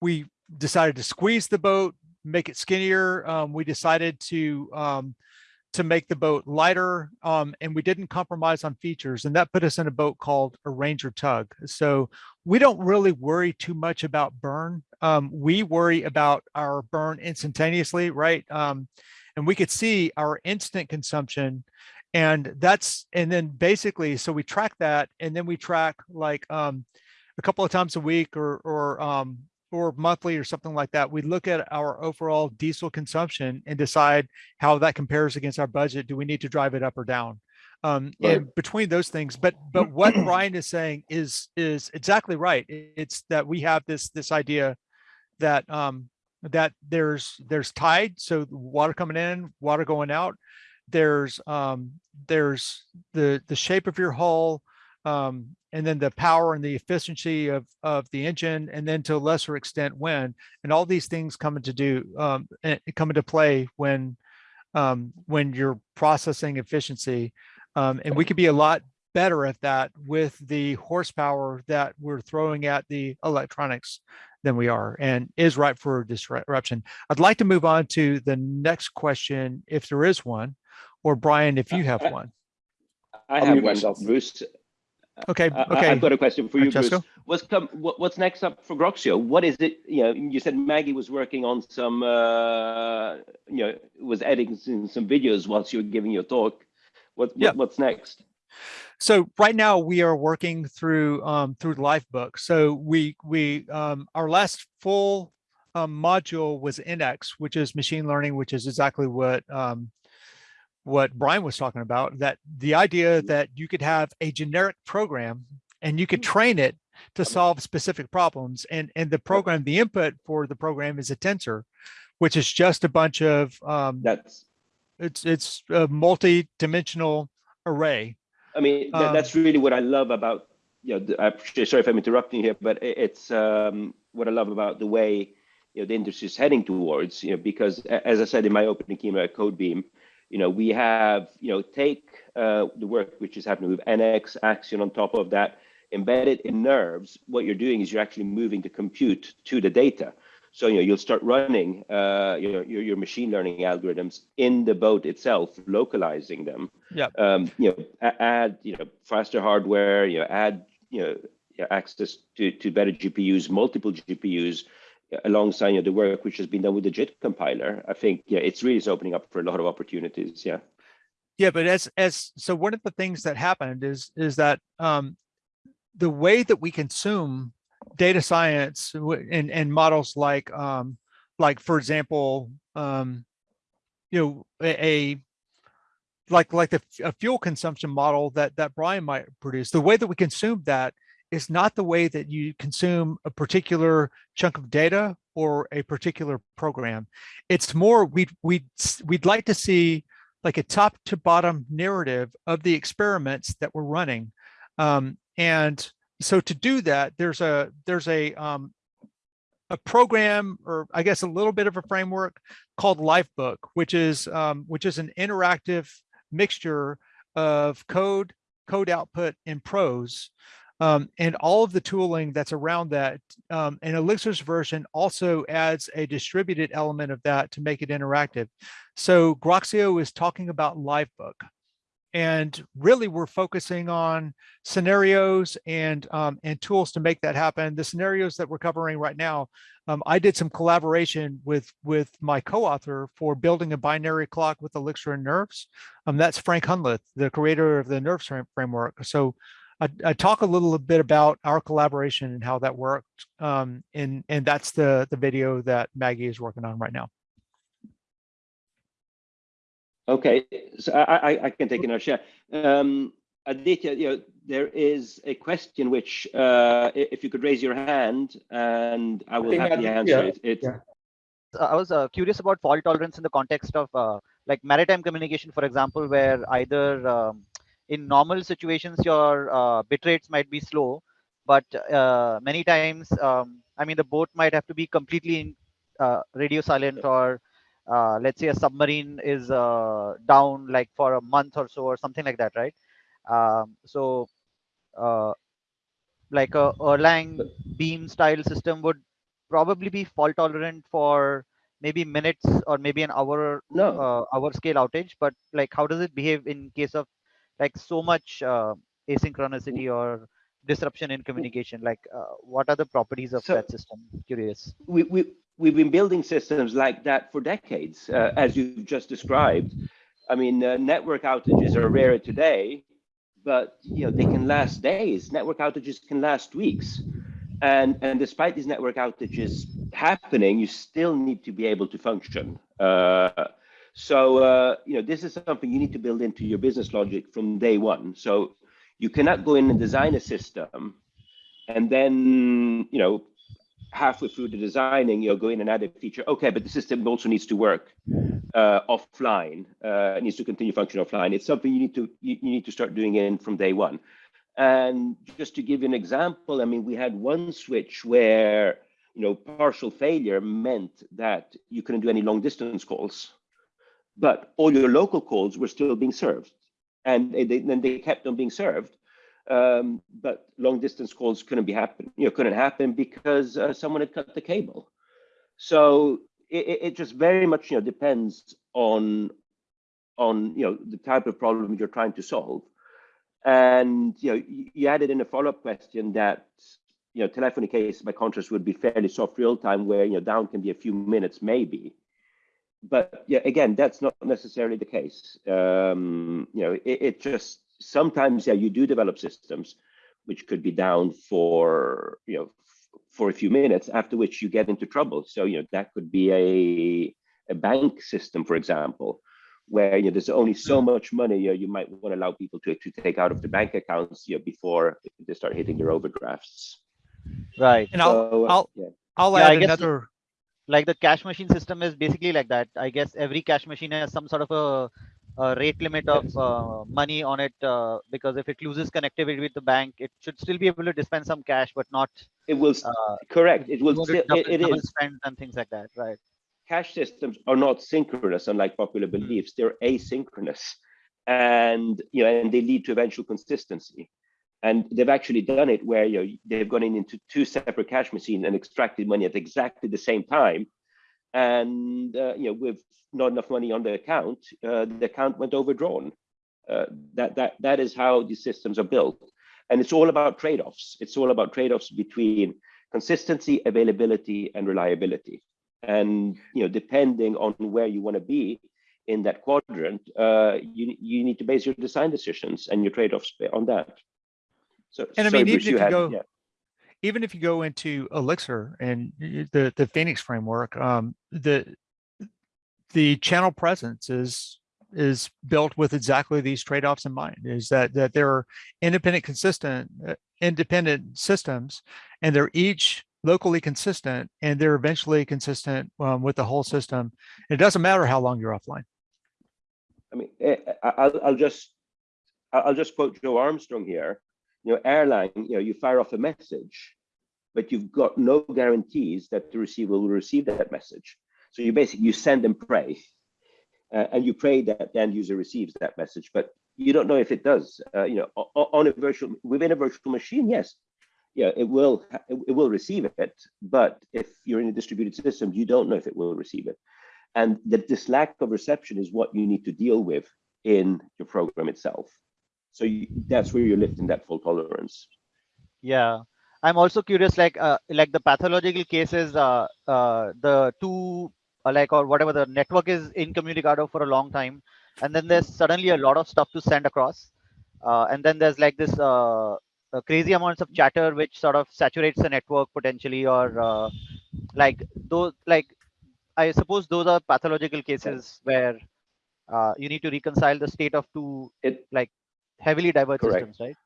we decided to squeeze the boat, make it skinnier. Um, we decided to um, to make the boat lighter, um, and we didn't compromise on features, and that put us in a boat called a Ranger Tug. So we don't really worry too much about burn. Um, we worry about our burn instantaneously, right? Um, and we could see our instant consumption and that's and then basically so we track that and then we track like um a couple of times a week or or um or monthly or something like that we look at our overall diesel consumption and decide how that compares against our budget do we need to drive it up or down um Right. and between those things but but what brian is saying is is exactly right it's that we have this this idea that um that there's there's tide so water coming in water going out there's um there's the the shape of your hull um and then the power and the efficiency of of the engine and then to a lesser extent wind and all these things come into do um eh, come into play when um when you're processing efficiency um and we could be a lot better at that with the horsepower that we're throwing at the electronics than we are and is ripe for disruption. I'd like to move on to the next question, if there is one, or Brian, if you have one. I have one. Bruce. Okay, I- I- okay. I've got a question for you, Bruce. What's come? What, what's next up for Groxio? What is it? You know, you said Maggie was working on some. Uh, you know, was editing some, some videos whilst you were giving your talk. What, what Yeah. What's next? So right now we are working through um, through the Livebook. So we we um, our last full um, module was NX, which is machine learning, which is exactly what um, what Brian was talking about. That the idea that you could have a generic program and you could train it to solve specific problems, and and the program, the input for the program is a tensor, which is just a bunch of um, That's. it's it's a multi-dimensional array. I mean, that, Um, that's really what I love about. You know, the, I'm sorry if I'm interrupting here, but it, it's um, what I love about the way you know the industry is heading towards. You know, because as I said in my opening keynote at CodeBeam, you know, we have you know take uh, the work which is happening with NX Axon on top of that, embedded in nerves. What you're doing is you're actually moving the compute to the data. So you know you'll start running uh, your, your your machine learning algorithms in the boat itself, localizing them. Yeah. Um, you know, add you know faster hardware. You know, add you know access to to better GPUs, multiple GPUs, alongside you know, the work which has been done with the JIT compiler. I think yeah, it's really is opening up for a lot of opportunities. Yeah. Yeah, but as as so one of the things that happened is is that um, the way that we consume data science and and models like um, like for example um, you know a, a like like the a fuel consumption model that that Brian might produce the way that we consume that is not the way that you consume a particular chunk of data or a particular program it's more we'd we'd we'd like to see like a top to bottom narrative of the experiments that we're running. Um, and so to do that, there's a there's a um, a program or I guess a little bit of a framework called Livebook, which is um, which is an interactive mixture of code, code output, and prose. Um, and all of the tooling that's around that. Um, and Elixir's version also adds a distributed element of that to make it interactive. So Groxio is talking about Livebook. And really we're focusing on scenarios and um, and tools to make that happen. The scenarios that we're covering right now, um, I did some collaboration with with my co-author for building a binary clock with Elixir and Nerves. Um, that's Frank Hunleth, the creator of the Nerves framework. So I, I talk a little bit about our collaboration and how that worked. Um, and and that's the the video that Maggie is working on right now. Okay, so I, I, I can take another share. Um, Aditya, you know, there is a question which, uh, if you could raise your hand and I will think happily Aditya- answer it. It, yeah. I was uh, curious about fault tolerance in the context of uh, like maritime communication, for example, where either um, in normal situations your uh, bit rates might be slow, but uh, many times, um, I mean, the boat might have to be completely in, uh, radio silent, or uh, let's say a submarine is uh, down like for a month or so, or something like that, right? Um, so uh, like a Erlang beam style system would probably be fault tolerant for maybe minutes or maybe an hour No, uh, hour scale outage but like how does it behave in case of like so much uh, asynchronicity or disruption in communication like uh, what are the properties of So- that system curious we, we, we've been building systems like that for decades, uh, as you've just described. I mean, uh, network outages are rarer today, but you know they can last days. Network outages can last weeks, and and despite these network outages happening, you still need to be able to function. So uh, you know this is something you need to build into your business logic from day one. So you cannot go in and design a system, and then you know halfway through the designing, you'll go in and add a feature. Okay, but the system also needs to work uh, offline. Uh, needs to continue function offline. It's something you need to you, you need to start doing in from day one. And just to give you an example, I mean, we had one switch where you know partial failure meant that you couldn't do any long distance calls, but all your local calls were still being served, and then they kept on being served um, but long distance calls couldn't be happen, you know, couldn't happen because uh, someone had cut the cable. So it, it just very much, you know, depends on on you know the type of problem you're trying to solve. And you know, you, you added in a follow-up question that you know telephony case by contrast would be fairly soft real time, where you know down can be a few minutes maybe. But yeah, again, that's not necessarily the case. Um, you know, it, it just sometimes yeah you do develop systems which could be down for you know for a few minutes after which you get into trouble so you know that could be a a bank system for example where you know there's only so much money you, know, you might want to allow people to, to take out of the bank accounts you know, before they start hitting their overdrafts right And I'll, uh, I'll, yeah. I'll add guess- another, like the cash machine system is basically like that. I guess every cash machine has some sort of a, a rate limit of uh, money on it uh, because if it loses connectivity with the bank it should still be able to dispense some cash but not it will uh, correct. It will still, it, it double is. spends and things like that right. Cash systems are not synchronous, unlike popular beliefs. They're asynchronous, and you know, and they lead to eventual consistency. And they've actually done it where you know they've gone in into two separate cash machines and extracted money at exactly the same time, and uh, you know with not enough money on the account, uh, the account went overdrawn. Uh, that that that is how these systems are built, and it's all about trade-offs. It's all about trade-offs between consistency, availability, and reliability and you know depending on where you want to be in that quadrant uh you you need to base your design decisions and your trade-offs on that so And I mean, even if you had- go- yeah. even if you go into Elixir and the, the Phoenix framework, um, the, the channel presence is, is built with exactly these trade-offs in mind, is that, that there are independent, consistent, uh, independent systems, and they're each locally consistent, and they're eventually consistent um, with the whole system. It doesn't matter how long you're offline. I mean, eh, I- I'll, I'll just, I'll just quote Joe Armstrong here. You know, Erlang, you know, you fire off a message, but you've got no guarantees that the receiver will receive that message. So you basically, you send and pray. Uh, and you pray that the end user receives that message, but you don't know if it does. Uh, you know, on a virtual, within a virtual machine, yes, yeah, it will, it will receive it. But if you're in a distributed system, you don't know if it will receive it. And that this lack of reception is what you need to deal with in your program itself. So you, that's where you're lifting that fault tolerance. yeah i'm also curious like uh, like the pathological cases uh, uh the two uh, like or whatever the network is incommunicado for a long time and then there's suddenly a lot of stuff to send across uh, and then there's like this uh, crazy amounts of chatter which sort of saturates the network potentially or uh, like those like i suppose those are pathological cases where uh, you need to reconcile the state of two It heavily diverse Correct. systems right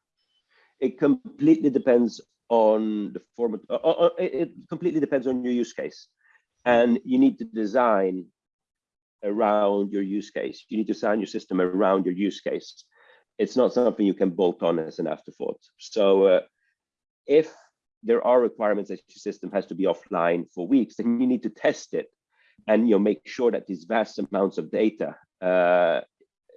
it completely depends on the format. Uh, uh, it it completely depends on your use case, and you need to design around your use case. You need to design your system around your use case. It's not something you can bolt on as an afterthought. So, uh, if there are requirements that your system has to be offline for weeks, then you need to test it, and you know make sure that these vast amounts of data, uh,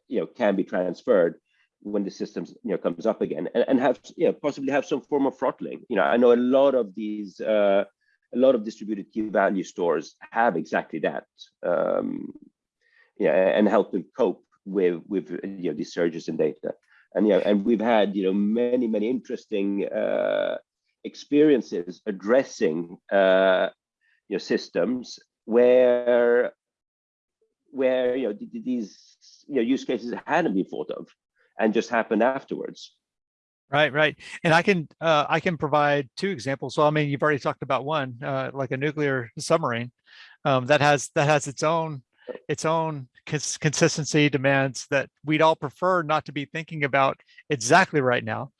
you know, can be transferred when the systems you know comes up again and, and have you know possibly have some form of throttling. You know i know a lot of these uh, a lot of distributed key value stores have exactly that um yeah and help them cope with with you know these surges in data. And yeah and we've had you know many many interesting uh experiences addressing uh you know systems where where you know these you know use cases hadn't been thought of and just happened afterwards. Right, right. And I can uh, I can provide two examples. So I mean, you've already talked about one, uh, like a nuclear submarine, um, that has that has its own its own cons consistency demands that we'd all prefer not to be thinking about exactly right now.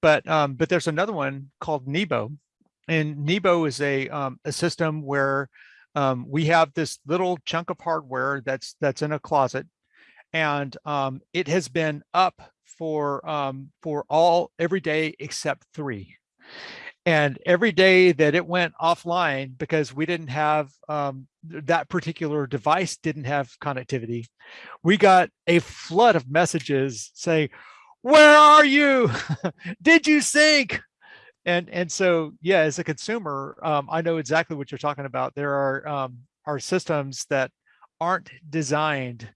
But um, but there's another one called Nebo, and Nebo is a um, a system where um, we have this little chunk of hardware that's that's in a closet and um, it has been up for um, for all every day except three. And every day that it went offline because we didn't have um, that particular device didn't have connectivity, we got a flood of messages saying, "Where are you? Did you sync?" And and so yeah, as a consumer, um, I know exactly what you're talking about. There are um, are systems that aren't designed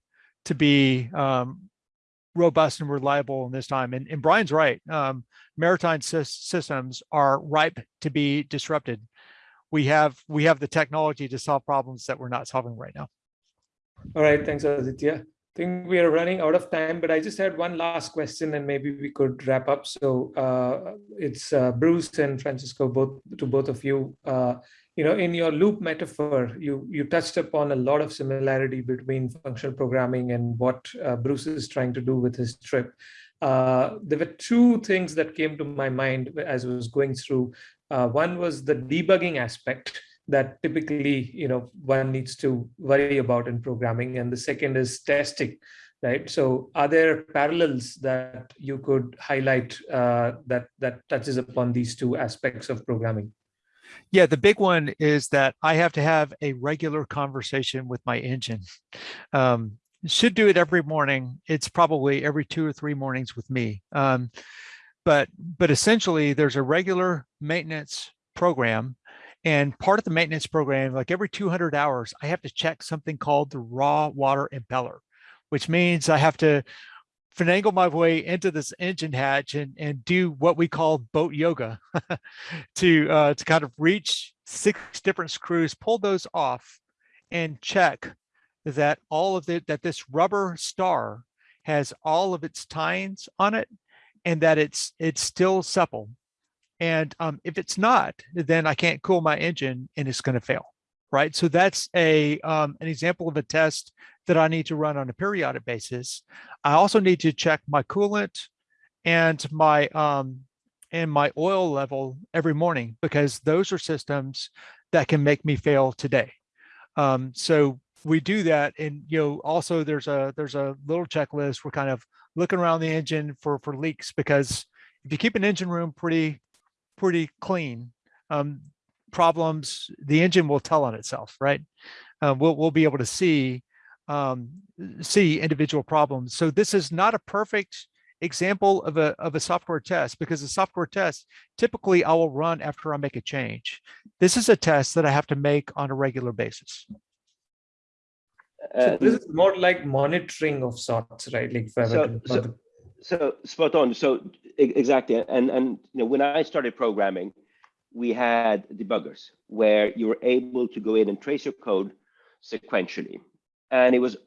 to be um, robust and reliable in this time. And, and Brian's right. Um, maritime systems are ripe to be disrupted. We have we have the technology to solve problems that we're not solving right now. All right, thanks, Aditya. I think we are running out of time, but I just had one last question and maybe we could wrap up. So uh, it's uh, Bruce and Francesco, both to both of you. Uh, you know, in your loop metaphor, you, you touched upon a lot of similarity between functional programming and what uh, Bruce is trying to do with his trip. Uh, there were two things that came to my mind as I was going through. Uh, one was the debugging aspect that typically, you know, one needs to worry about in programming. And the second is testing, right? So are there parallels that you could highlight uh, that, that touches upon these two aspects of programming? Yeah, the big one is that I have to have a regular conversation with my engine. Um, should do it every morning. It's probably every two or three mornings with me. Um, but but essentially, there's a regular maintenance program, and part of the maintenance program, like every 200 hours, I have to check something called the raw water impeller, which means I have to finagle my way into this engine hatch and, and do what we call boat yoga to, uh, to kind of reach six different screws, pull those off and check that all of the, that this rubber star has all of its tines on it and that it's, it's still supple. And um, if it's not, then I can't cool my engine and it's going to fail right? So that's a um, an example of a test that I need to run on a periodic basis. I also need to check my coolant and my um, and my oil level every morning because those are systems that can make me fail today. Um, so we do that and you know also there's a there's a little checklist we're kind of looking around the engine for for leaks because if you keep an engine room pretty pretty clean um, problems, the engine will tell on itself, right? Uh, we'll, we'll be able to see, um, see individual problems. So this is not a perfect example of a, of a software test because a software test, typically I will run after I make a change. This is a test that I have to make on a regular basis. So this is more like monitoring of sorts, right? Like so, so, so spot on. So exactly. And, and you know, when I started programming, we had debuggers where you were able to go in and trace your code sequentially. And it was,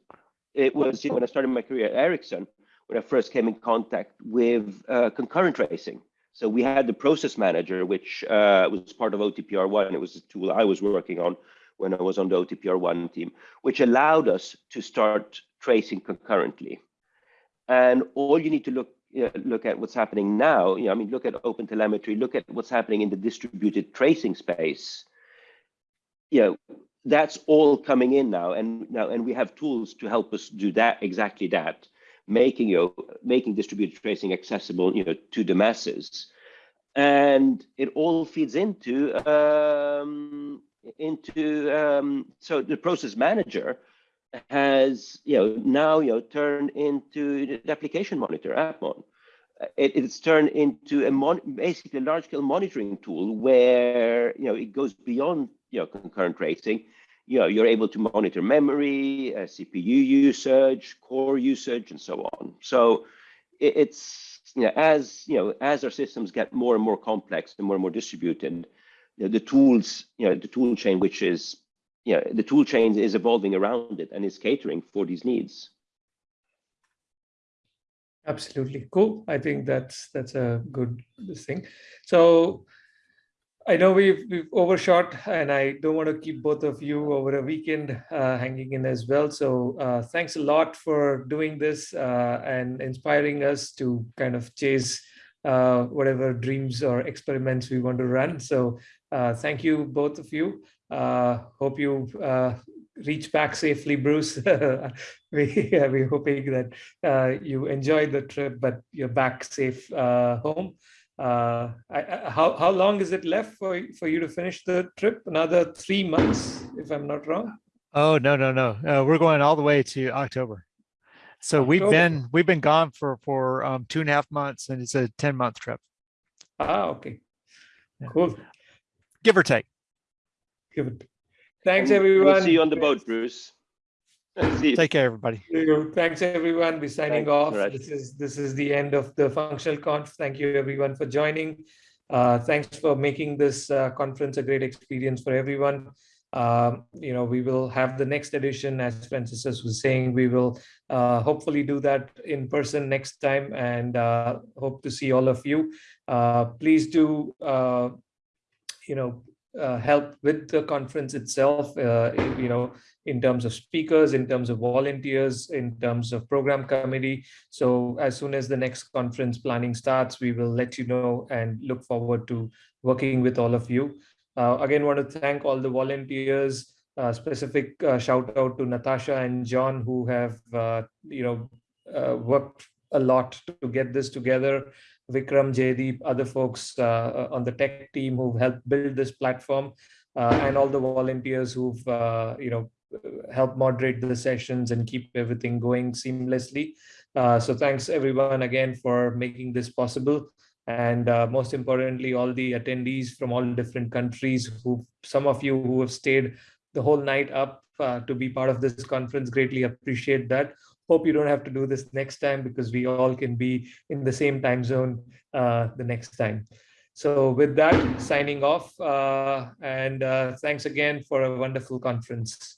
it was you know, when I started my career at Ericsson, when I first came in contact with uh, concurrent tracing. So we had the process manager, which uh, was part of OTPR1. It was a tool I was working on when I was on the OTPR1 team, which allowed us to start tracing concurrently. And all you need to look you know, look at what's happening now, you know, I mean, look at open telemetry, look at what's happening in the distributed tracing space. You know, that's all coming in now, and now, and we have tools to help us do that exactly that, making you know, making distributed tracing accessible, you know, to the masses, and it all feeds into um, into um, so the process manager has you know now you know turned into the application monitor appmon it, it's turned into a mon basically a large scale monitoring tool where you know it goes beyond you know concurrent tracing. You know you're able to monitor memory uh, cpu usage core usage and so on. So it, it's you know as you know as our systems get more and more complex and more and more distributed you know, the tools you know the tool chain which is know the tool chain is evolving around it and is catering for these needs Absolutely cool. I think that's that's a good thing. So I know we've we've overshot, and I don't want to keep both of you over a weekend uh, hanging in as well. So uh, thanks a lot for doing this uh, and inspiring us to kind of chase uh, whatever dreams or experiments we want to run. So uh, thank you both of you. Uh, hope you uh, reach back safely, Bruce. we are we hoping that uh, you enjoyed the trip, but you're back safe uh, home. Uh, I, I, how how long is it left for for you to finish the trip? Another three months, if I'm not wrong. Oh no no no! Uh, we're going all the way to October. So October. we've been we've been gone for for um, two and a half months, and it's a ten month trip. Ah, okay, yeah. cool. Give or take. Give it. Thanks, everyone. We'll see you on the boat, Bruce. Take care, everybody. Thanks, everyone. We're signing Thanks, off. Right. This is this is the end of the functional conf. Thank you, everyone, for joining. Uh, thanks for making this uh, conference a great experience for everyone. Um, you know, we will have the next edition, as Francis was saying, we will uh, hopefully do that in person next time and uh, hope to see all of you. Uh, please do, uh, you know, uh, help with the conference itself, uh, you know, in terms of speakers, in terms of volunteers, in terms of program committee. So as soon as the next conference planning starts, we will let you know and look forward to working with all of you. Uh, again, want to thank all the volunteers, uh, specific uh, shout out to Natasha and John who have, uh, you know, worked a lot to get this together. Vikram, Jaydeep, other folks uh, on the tech team who've helped build this platform, uh, and all the volunteers who've uh, you know helped moderate the sessions and keep everything going seamlessly. Uh, so thanks everyone again for making this possible. And uh, most importantly, all the attendees from all different countries who some of you who have stayed the whole night up uh, to be part of this conference, greatly appreciate that hope you don't have to do this next time because we all can be in the same time zone uh, the next time. So with that, signing off uh, and uh, thanks again for a wonderful conference.